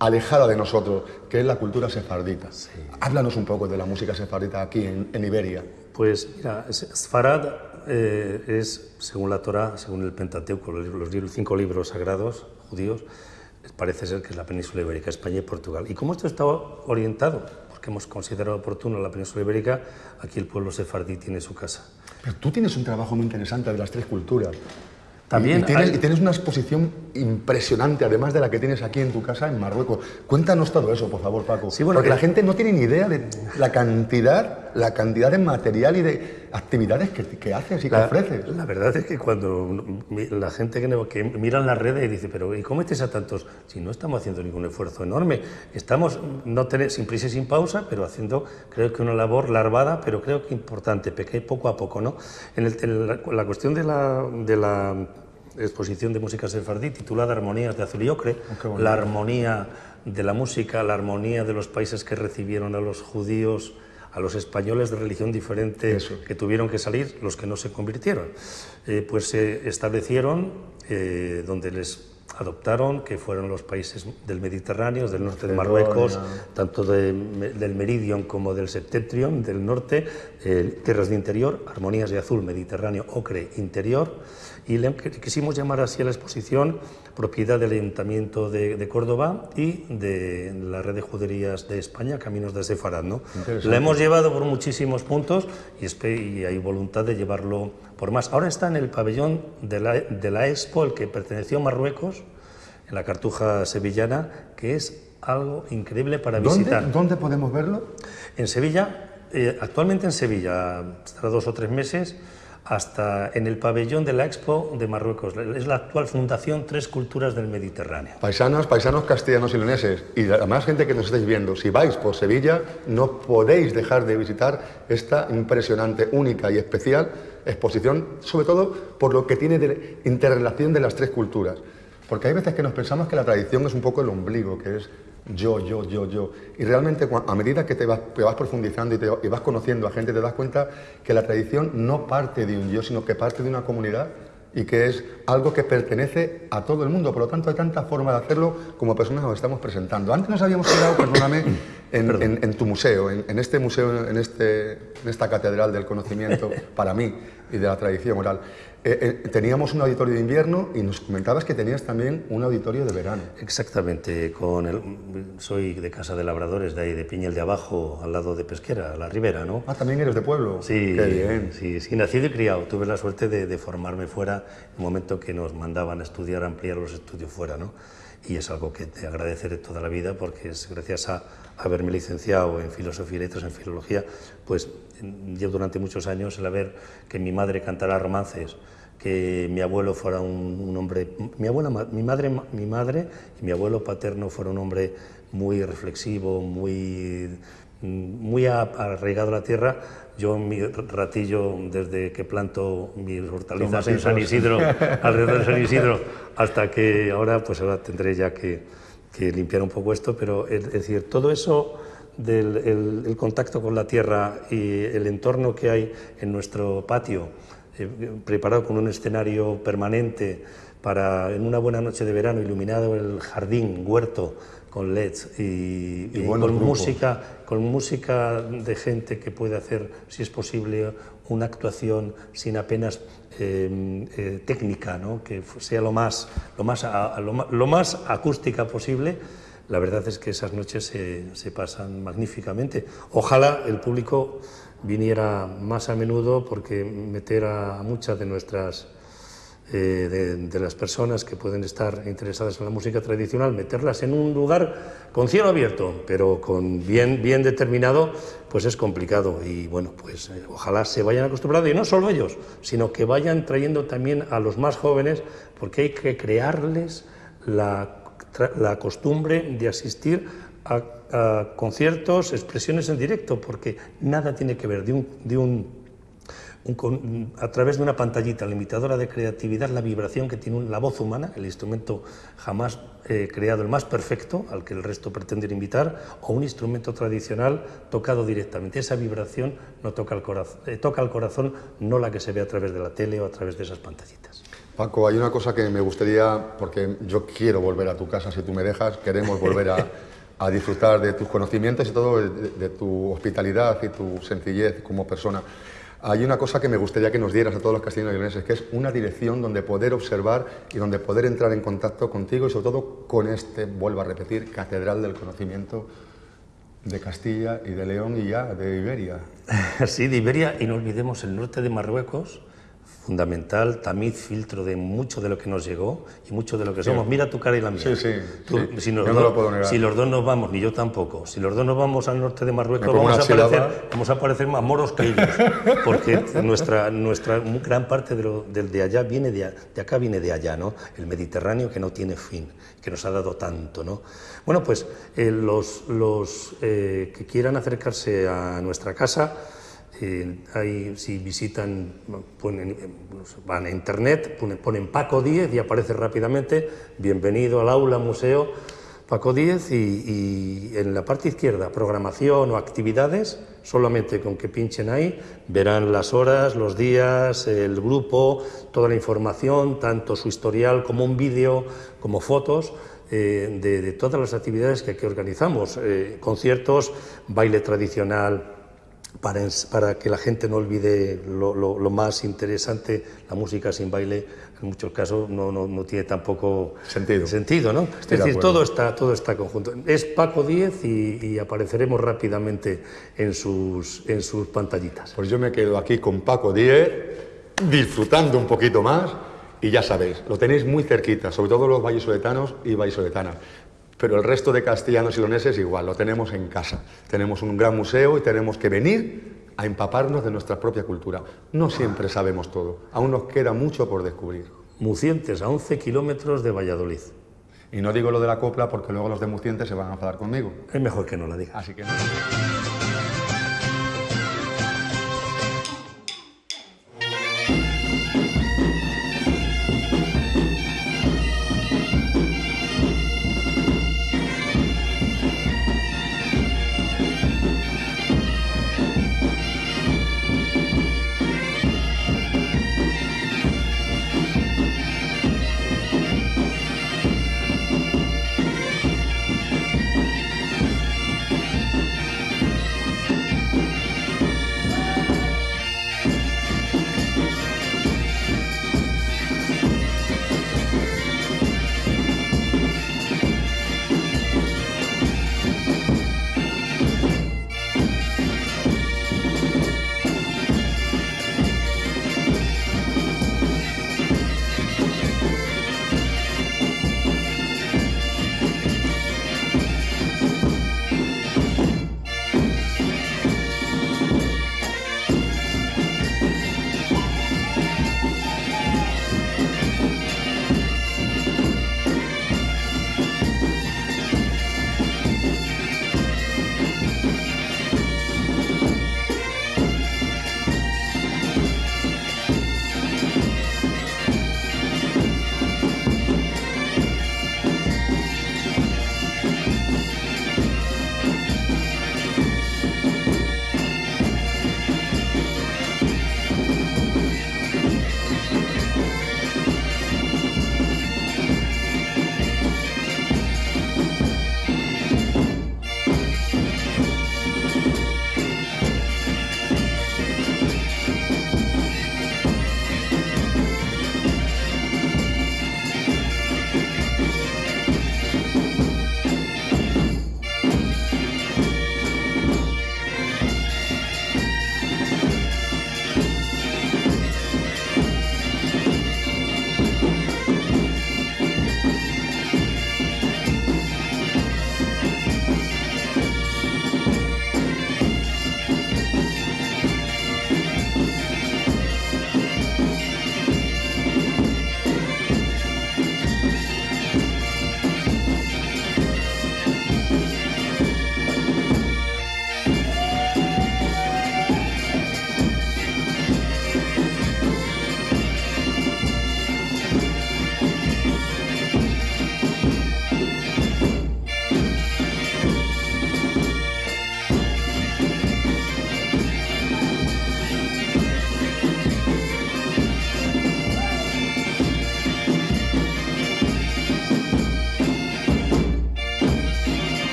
alejada de nosotros, que es la cultura sefardita. Háblanos un poco de la música sefardita aquí en, en Iberia. Pues mira, Sfarad eh, es, según la Torá, según el Pentateuco, los, los cinco libros sagrados judíos, parece ser que es la península ibérica, España y Portugal. Y como esto está orientado, porque hemos considerado oportuno la península ibérica, aquí el pueblo sefardí tiene su casa. Pero tú tienes un trabajo muy interesante de las tres culturas. También Y, y tienes, hay- y tienes una exposición impresionante, además de la que tienes aquí en tu casa en Marruecos. Cuéntanos todo eso, por favor, Paco. Sí, bueno, Porque que- la gente no tiene ni idea de la cantidad, la cantidad de material y de actividades que, que haces y que La, ofreces. la verdad es que cuando la gente que, que mira en las redes y dice, pero ¿y cómo estáis a tantos? Si no estamos haciendo ningún esfuerzo enorme, estamos no tener, sin prisa y sin pausa, pero haciendo creo que una labor larvada, pero creo que importante, pequeña poco a poco. ¿no? En, el- en la, la cuestión de la, de la exposición de música sefardí titulada Armonías de Azul y Ocre, Oh, la armonía de la música, la armonía de los países que recibieron a los judíos, a los españoles de religión diferente Eso. que tuvieron que salir, los que no se convirtieron. Eh, pues se establecieron eh, donde les adoptaron, que fueron los países del Mediterráneo, del norte de Marruecos, tanto de- del Meridion como del Septentrion, del norte, eh, tierras de interior, armonías de azul, Mediterráneo, ocre, interior, y le quisimos llamar así a la exposición propiedad del Ayuntamiento de, de Córdoba y de la red de juderías de España, Caminos de Sefarad. ¿no? La hemos llevado por muchísimos puntos y, y hay voluntad de llevarlo por más. Ahora está en el pabellón de la, de la Expo, el que perteneció a Marruecos, en la Cartuja Sevillana, que es algo increíble para visitar. ¿Dónde, ¿Dónde podemos verlo? En Sevilla, eh, actualmente en Sevilla, hasta dos o tres meses, hasta en el pabellón de la Expo de Marruecos. Es la actual Fundación Tres Culturas del Mediterráneo. Paisanos, paisanos castellanos y leoneses, y la más gente que nos estáis viendo, si vais por Sevilla, no podéis dejar de visitar esta impresionante, única y especial exposición, sobre todo por lo que tiene de interrelación de las tres culturas. Porque hay veces que nos pensamos que la tradición es un poco el ombligo, que es yo, yo, yo, yo. Y realmente a medida que te vas profundizando y, te, y vas conociendo a gente, te das cuenta que la tradición no parte de un yo, sino que parte de una comunidad y que es algo que pertenece a todo el mundo. Por lo tanto, hay tanta forma de hacerlo como personas nos estamos presentando. Antes nos habíamos quedado, perdóname, en, en- en tu museo, en, en este museo, en, este, en esta catedral del conocimiento para mí y de la tradición oral. Eh, eh, teníamos un auditorio de invierno y nos comentabas que tenías también un auditorio de verano. Exactamente, con el, soy de Casa de Labradores, de ahí de Piñel de Abajo, al lado de Pesquera, la Ribera, ¿no? Ah, también eres de pueblo. Sí, Qué bien. sí, sí, nacido y criado. Tuve la suerte de, de formarme fuera en un momento que nos mandaban a estudiar, a ampliar los estudios fuera, ¿no? Y es algo que te agradeceré toda la vida porque es gracias a haberme licenciado en filosofía y letras, en filología, pues yo durante muchos años el haber que mi madre cantara romances, que mi abuelo fuera un, un hombre, mi abuela, mi madre, ma- mi madre y mi abuelo paterno fueron un hombre muy reflexivo, muy muy arraigado a la tierra. Yo mi ratillo desde que planto mis hortalizas en San Isidro, alrededor de San Isidro, hasta que ahora, pues ahora tendré ya que, que limpiar un poco esto, pero es, es decir, todo eso del el- el contacto con la tierra y el entorno que hay en nuestro patio, eh, preparado con un escenario permanente para en una buena noche de verano iluminado el jardín, huerto con LEDs y, Y y con grupos. música, con música de gente que puede hacer, si es posible, una actuación sin apenas eh, eh, técnica, ¿no? que sea lo más, lo, más a- lo, ma- lo más acústica posible. La verdad es que esas noches se, se pasan magníficamente. Ojalá el público viniera más a menudo porque meter a muchas de nuestras eh, de, de las personas que pueden estar interesadas en la música tradicional, meterlas en un lugar con cielo abierto, pero con bien, bien determinado, pues es complicado. Y bueno, pues eh, ojalá se vayan acostumbrando, y no solo ellos, sino que vayan trayendo también a los más jóvenes, porque hay que crearles la, la costumbre de asistir a, conciertos, expresiones en directo, porque nada tiene que ver de un, de un a través de una pantallita limitadora de creatividad, la vibración que tiene la voz humana, el instrumento jamás eh, creado, el más perfecto, al que el resto pretende invitar, o un instrumento tradicional tocado directamente. Esa vibración no toca el, corazón, toca el corazón, no la que se ve a través de la tele o a través de esas pantallitas. Paco, hay una cosa que me gustaría, porque yo quiero volver a tu casa si tú me dejas, queremos volver a, a disfrutar de tus conocimientos y todo, de, de tu hospitalidad y tu sencillez como persona. Hay una cosa que me gustaría que nos dieras a todos los castellanos y leoneses, que es una dirección donde poder observar y donde poder entrar en contacto contigo y sobre todo con este, vuelvo a repetir, Catedral del Conocimiento de Castilla y de León y ya de Iberia. Sí, de Iberia y no olvidemos el norte de Marruecos, fundamental, tamiz, filtro de mucho de lo que nos llegó y mucho de lo que somos. Mira tu cara y la mía. Sí, sí, Tú, sí. Si, los Yo no dos, lo puedo negar. si los dos nos vamos, ni yo tampoco, si los dos nos vamos al norte de Marruecos, vamos a, parecer, vamos a parecer más moros que ellos, porque nuestra, nuestra gran parte de, lo, de allá viene de, de acá, viene de allá, ¿no? El Mediterráneo que no tiene fin, que nos ha dado tanto, ¿no? Bueno, pues eh, los, los eh, que quieran acercarse a nuestra casa, ahí, si visitan, ponen, van a internet, ponen, ponen Paco 10 y aparece rápidamente, bienvenido al aula, museo, Paco 10 y, en la parte izquierda, programación o actividades, solamente con que pinchen ahí, verán las horas, los días, el grupo, toda la información, tanto su historial como un vídeo, como fotos, eh, de, de todas las actividades que aquí organizamos, eh, conciertos, baile tradicional, para, que la gente no olvide lo, lo- lo más interesante, la música sin baile en muchos casos no, no, no tiene tampoco Sentido. sentido ¿no? Es Estoy decir, todo está, todo está conjunto. Es Paco 10 y, y apareceremos rápidamente en sus, en sus pantallitas. Pues yo me quedo aquí con Paco Díez, disfrutando un poquito más y ya sabéis, lo tenéis muy cerquita, sobre todo los vallisoletanos y vallisoletanas. Pero el resto de castellanos y leoneses igual, lo tenemos en casa. Tenemos un gran museo y tenemos que venir a empaparnos de nuestra propia cultura. No siempre sabemos todo, aún nos queda mucho por descubrir. Mucientes, a 11 kilómetros de Valladolid. Y no digo lo de la copla porque luego los de Mucientes se van a enfadar conmigo. Es mejor que no la diga. Así que no.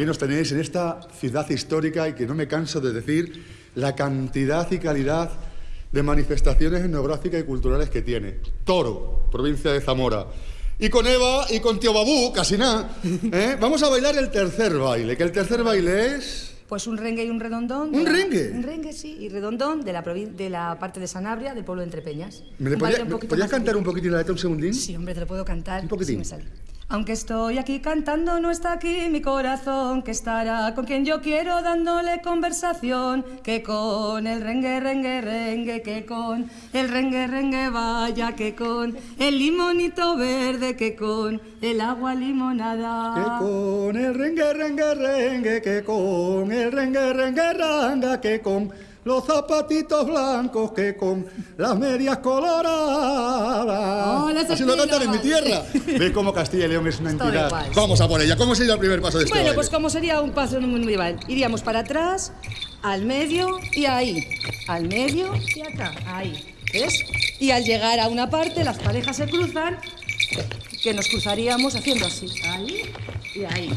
Aquí nos tenéis en esta ciudad histórica y que no me canso de decir la cantidad y calidad de manifestaciones etnográficas y culturales que tiene. Toro, provincia de Zamora. Y con Eva y con Tío Babú, casi nada, ¿eh? vamos a bailar el tercer baile, que el tercer baile es... Pues un rengue y un redondón. ¿Un la- rengue? Un rengue, sí, y redondón de la, de la parte de Sanabria, del pueblo de Entrepeñas. ¿Me le podía- un me- ¿Podías cantar un poquitín la letra un segundín? Sí, hombre, te lo puedo cantar. Un poquitín. Sí me sale. Aunque estoy aquí cantando, no está aquí mi corazón, que estará con quien yo quiero dándole conversación, que con el rengue, rengue, rengue, que con el rengue, rengue, vaya, que con el limonito verde, que con el agua limonada. Que con el rengue, rengue, rengue, que con el rengue, rengue, ranga, que con los zapatitos blancos, que con las medias coloradas. Hola, Así lo cantan en mi tierra. ¿Ves cómo Castilla y León es una entidad? igual. Vamos a por ella. ¿Cómo sería el primer paso de este Bueno, baile? pues como sería un paso medieval, iríamos para atrás, al medio y ahí, al medio y acá, ahí, ¿ves? Y al llegar a una parte, las parejas se cruzan, que nos cruzaríamos haciendo así, ahí y ahí,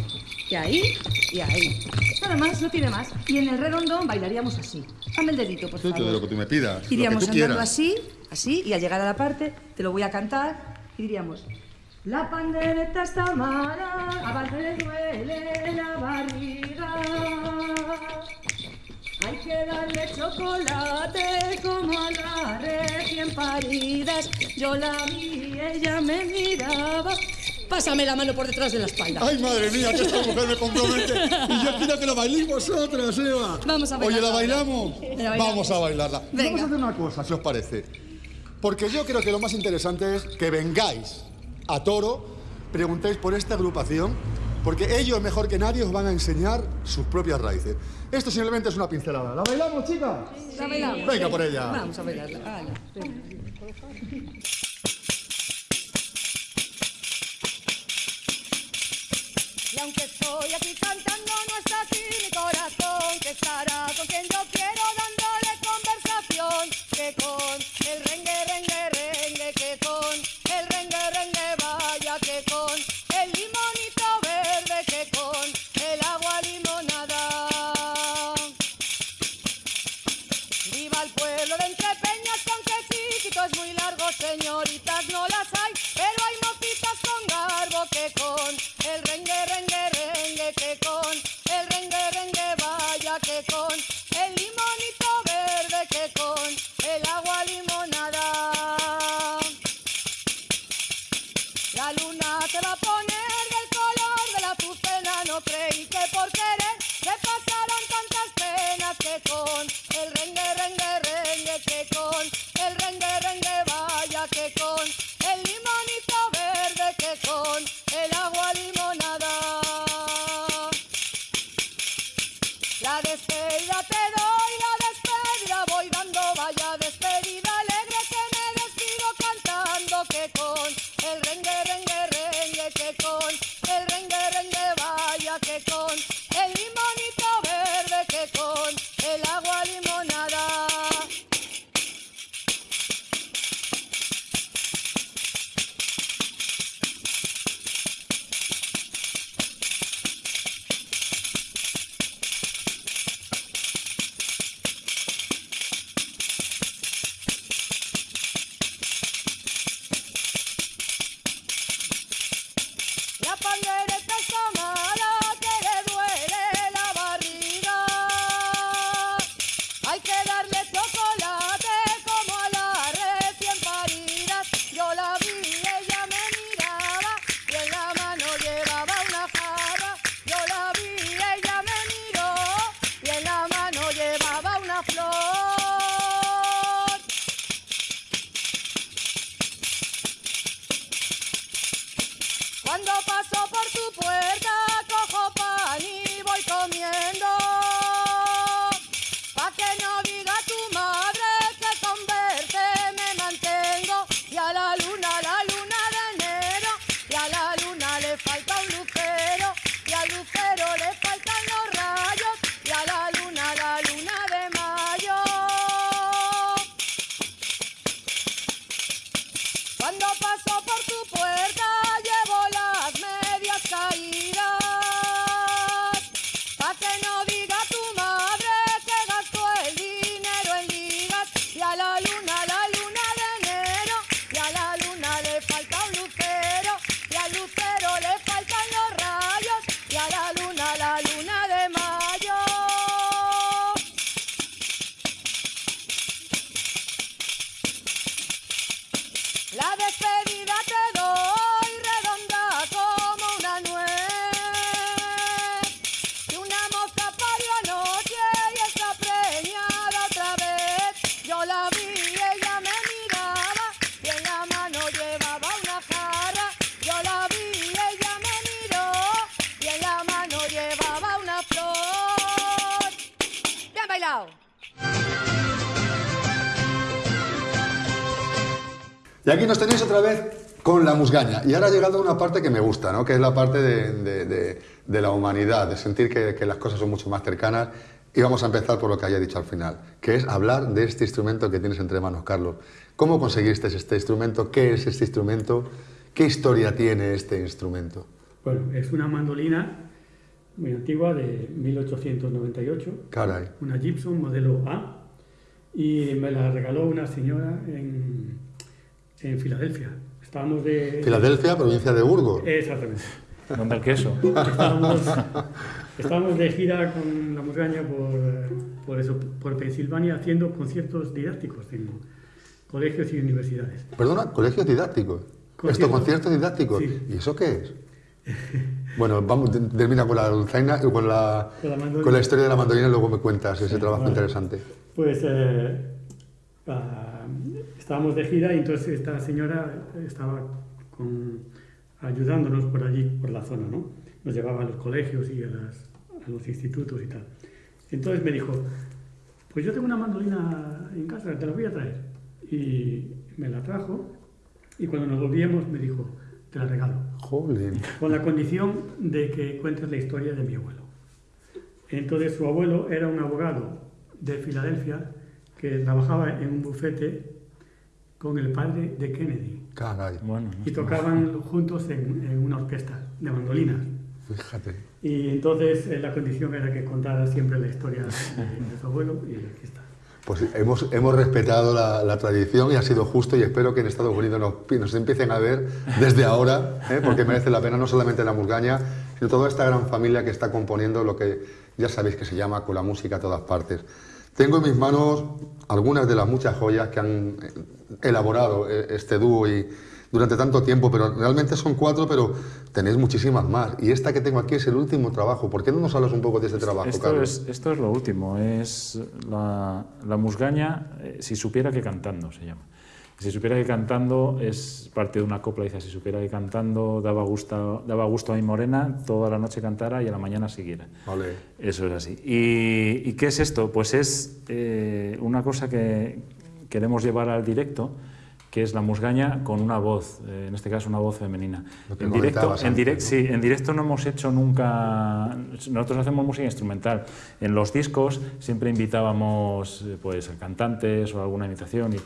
y ahí y ahí. Nada más, no tiene más. Y en el redondón bailaríamos así. Dame el dedito, por favor. de lo que tú me pidas. Iríamos lo que tú andando quieras. así, así, y al llegar a la parte, te lo voy a cantar, y diríamos... La pandereta está mala, a Valde le duele la barriga. Hay que darle chocolate como a las recién paridas. Yo la vi, ella me miraba. Pásame la mano por detrás de la espalda. Ay, madre mía, que esta mujer me compromete. Y yo quiero que la bailéis vosotras, Eva. Vamos a Oye, ¿la bailarla. bailamos? La bailamos. Vamos a bailarla. Venga. Vamos a hacer una cosa, si os parece. Porque yo creo que lo más interesante es que vengáis a Toro, preguntéis por esta agrupación, porque ellos mejor que nadie os van a enseñar sus propias raíces. Esto simplemente es una pincelada. ¿La bailamos, chicas? ¿La bailamos? Venga por ella. Vamos a bailarla. Venga. Y aunque estoy aquí cantando, no está aquí mi corazón, que estará con quien yo quiero dándole conversación, que con el rengue, rengue, Cuando pasó aquí nos tenéis otra vez con la musgaña. Y ahora ha llegado una parte que me gusta, ¿no? que es la parte de, de- de- de la humanidad, de sentir que, que las cosas son mucho más cercanas. Y vamos a empezar por lo que haya dicho al final, que es hablar de este instrumento que tienes entre manos, Carlos. ¿Cómo conseguiste este instrumento? ¿Qué es este instrumento? ¿Qué historia tiene este instrumento? Bueno, es una mandolina muy antigua de 1898, Caray. una Gibson modelo A, y me la regaló una señora en, en Filadelfia. Estábamos de... Filadelfia, provincia de Burgos. Exactamente. ¿Dónde el queso? Estábamos, estábamos de gira con la musgaña por, por, eso, por Pensilvania haciendo conciertos didácticos en colegios y universidades. Perdona, colegios didácticos. Esto, Conciertos. didácticos. Sí. ¿Y eso qué es? Bueno, vamos, te- termina con la dulzaina, eh, con la, Con la mandolina. con la historia de la mandolina y luego me cuentas ese trabajo vale. interesante. Pues eh, ah, estábamos de gira y entonces esta señora estaba con- ayudándonos por allí, por la zona, ¿no? Nos llevaba a los colegios y a, las- a los institutos y tal. Entonces me dijo, pues yo tengo una mandolina en casa, te la voy a traer. Y me la trajo y cuando nos volvíamos me dijo, te la regalo Jolín. con la condición de que cuentes la historia de mi abuelo. Entonces su abuelo era un abogado de Filadelfia que trabajaba en un bufete con el padre de Kennedy Caray, Bueno, y tocaban juntos en, en una orquesta de mandolinas. fíjate. Y entonces eh, la condición era que contara siempre la historia de, de su abuelo y aquí está. Pues hemos, hemos respetado la, la tradición y ha sido justo y espero que en Estados Unidos nos, nos empiecen a ver desde ahora, ¿eh? porque merece la pena no solamente la musgaña, sino toda esta gran familia que está componiendo lo que ya sabéis que se llama con la música a todas partes. Tengo en mis manos algunas de las muchas joyas que han eh, elaborado eh, este dúo y durante tanto tiempo, pero realmente son cuatro, pero tenéis muchísimas más. Y esta que tengo aquí es el último trabajo. ¿Por qué no nos hablas un poco de este trabajo, Esto Carlos? es, esto es lo último, es la, la musgaña, eh, si supiera que cantando se llama. Si supiera que cantando es parte de una copla, dice, si supiera que cantando daba gusto, daba gusto a mi morena, toda la noche cantara y a la mañana siguiera. Vale. Eso es así. ¿Y, y qué es esto? Pues es eh, una cosa que queremos llevar al directo, que es la musgaña con una voz, eh, en este caso una voz femenina. En directo, en, direct- ¿no? sí, en directo no hemos hecho nunca, nosotros hacemos música instrumental. En los discos siempre invitábamos eh, pues, a cantantes o alguna imitación, y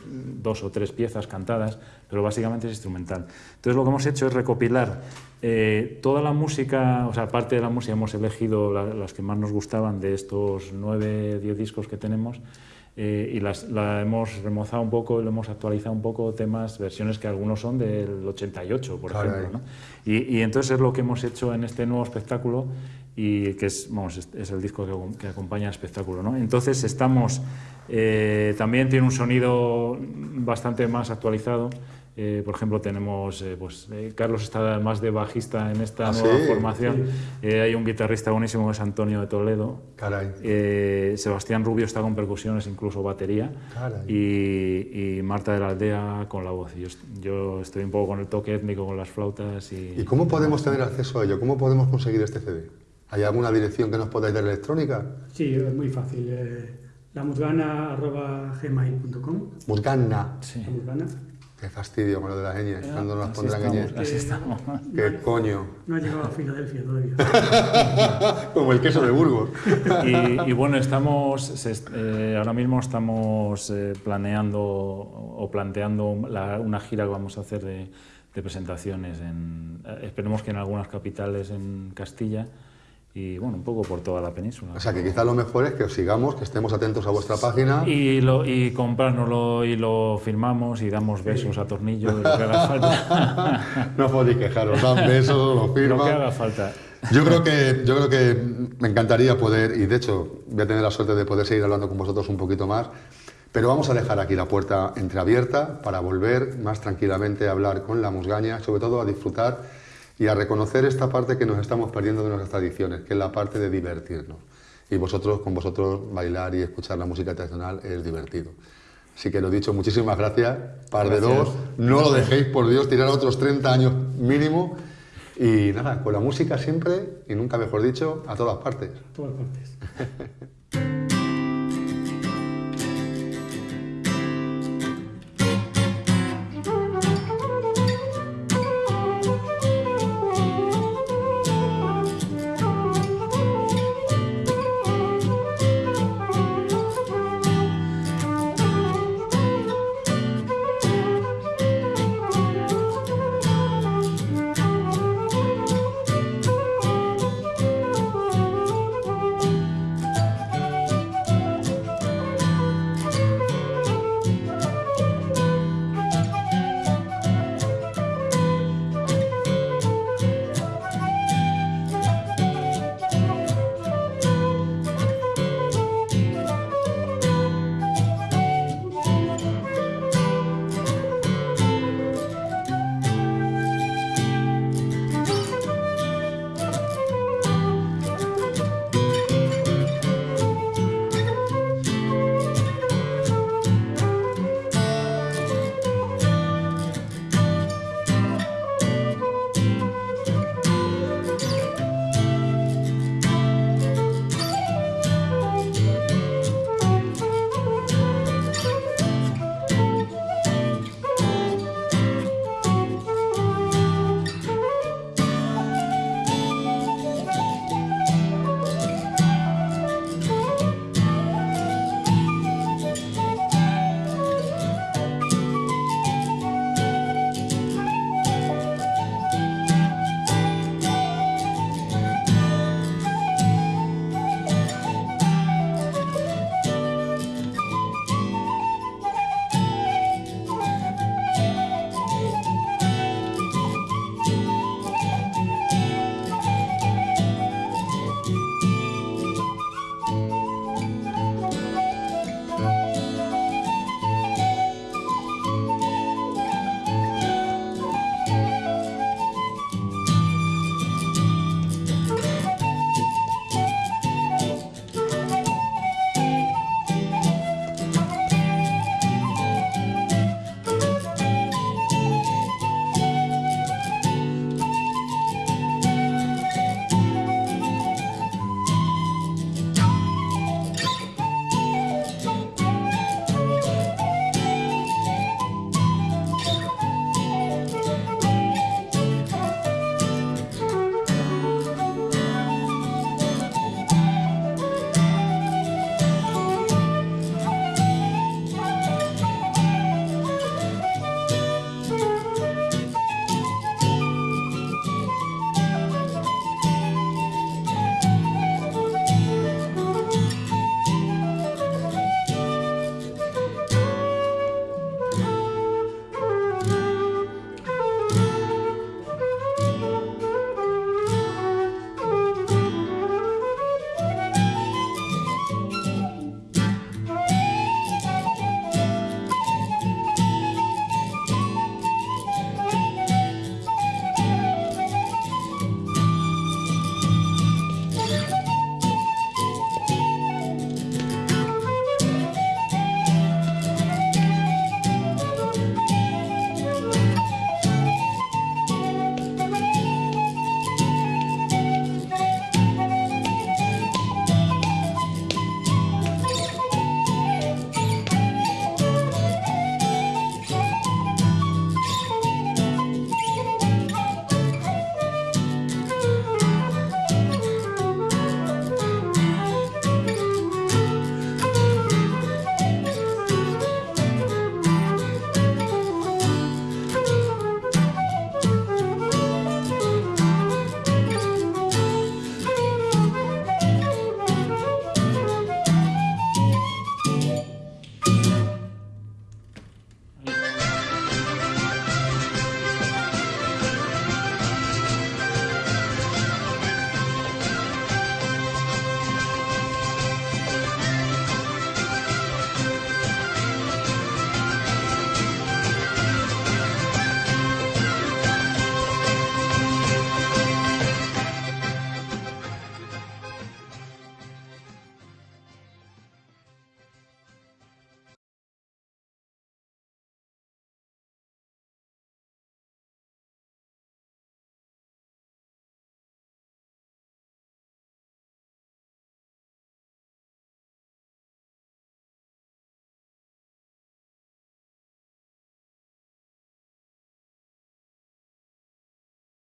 dos o tres piezas cantadas, pero básicamente es instrumental. Entonces lo que hemos hecho es recopilar eh, toda la música, o sea, parte de la música hemos elegido la- las que más nos gustaban de estos nueve, diez discos que tenemos. Eh, y las, la hemos remozado un poco, lo hemos actualizado un poco, temas, versiones que algunos son del 88, por Caray. ejemplo. ¿no? Y, y entonces es lo que hemos hecho en este nuevo espectáculo y que es, vamos, es, es el disco que, que acompaña al espectáculo. ¿no? Entonces estamos, eh, también tiene un sonido bastante más actualizado. Eh, por ejemplo, tenemos, eh, pues, eh, Carlos está más de bajista en esta Ah, nueva sí, formación. Eh, hay un guitarrista buenísimo que es Antonio de Toledo. Caray. Eh, Sebastián Rubio está con percusiones, incluso batería. Caray. Y, y Marta de la Aldea con la voz. Yo, yo estoy un poco con el toque étnico, con las flautas. Y, ¿Y cómo podemos tener acceso a ello? ¿Cómo podemos conseguir este CD? ¿Hay alguna dirección que nos podáis dar electrónica? Sí, es muy fácil. Eh, lamusgana.gmail.com Musgana. Sí. La musgana. Qué fastidio con lo de las ñes. ¿Cuándo nos pondrán estamos, ñes? así estamos. ¿Qué coño? No ha llegado a Filadelfia todavía. Como el queso de Burgos. Y, y bueno, estamos, eh, ahora mismo estamos eh, planeando o planteando la- una gira que vamos a hacer de, de presentaciones. En, eh, esperemos que en algunas capitales en Castilla y bueno, un poco por toda la península. O sea que quizá lo mejor es que os sigamos, que estemos atentos a vuestra página. Y, lo, y comprárnoslo y lo firmamos y damos besos a tornillo, lo que haga falta. No podéis quejaros, dan besos, lo lo que firman. haga falta. Yo creo que yo creo que me encantaría poder y de hecho voy a tener la suerte de poder seguir hablando con vosotros un poquito más, pero vamos a dejar aquí la puerta entreabierta para volver más tranquilamente a hablar con la musgaña, sobre todo a disfrutar y a reconocer esta parte que nos estamos perdiendo de nuestras tradiciones, que es la parte de divertirnos. Y vosotros con vosotros bailar y escuchar la música tradicional es divertido. Así que lo dicho, muchísimas gracias. Par de dos, no lo dejéis por Dios tirar otros 30 años mínimo. Y nada, con la música siempre, y nunca mejor dicho, a todas partes. todas partes.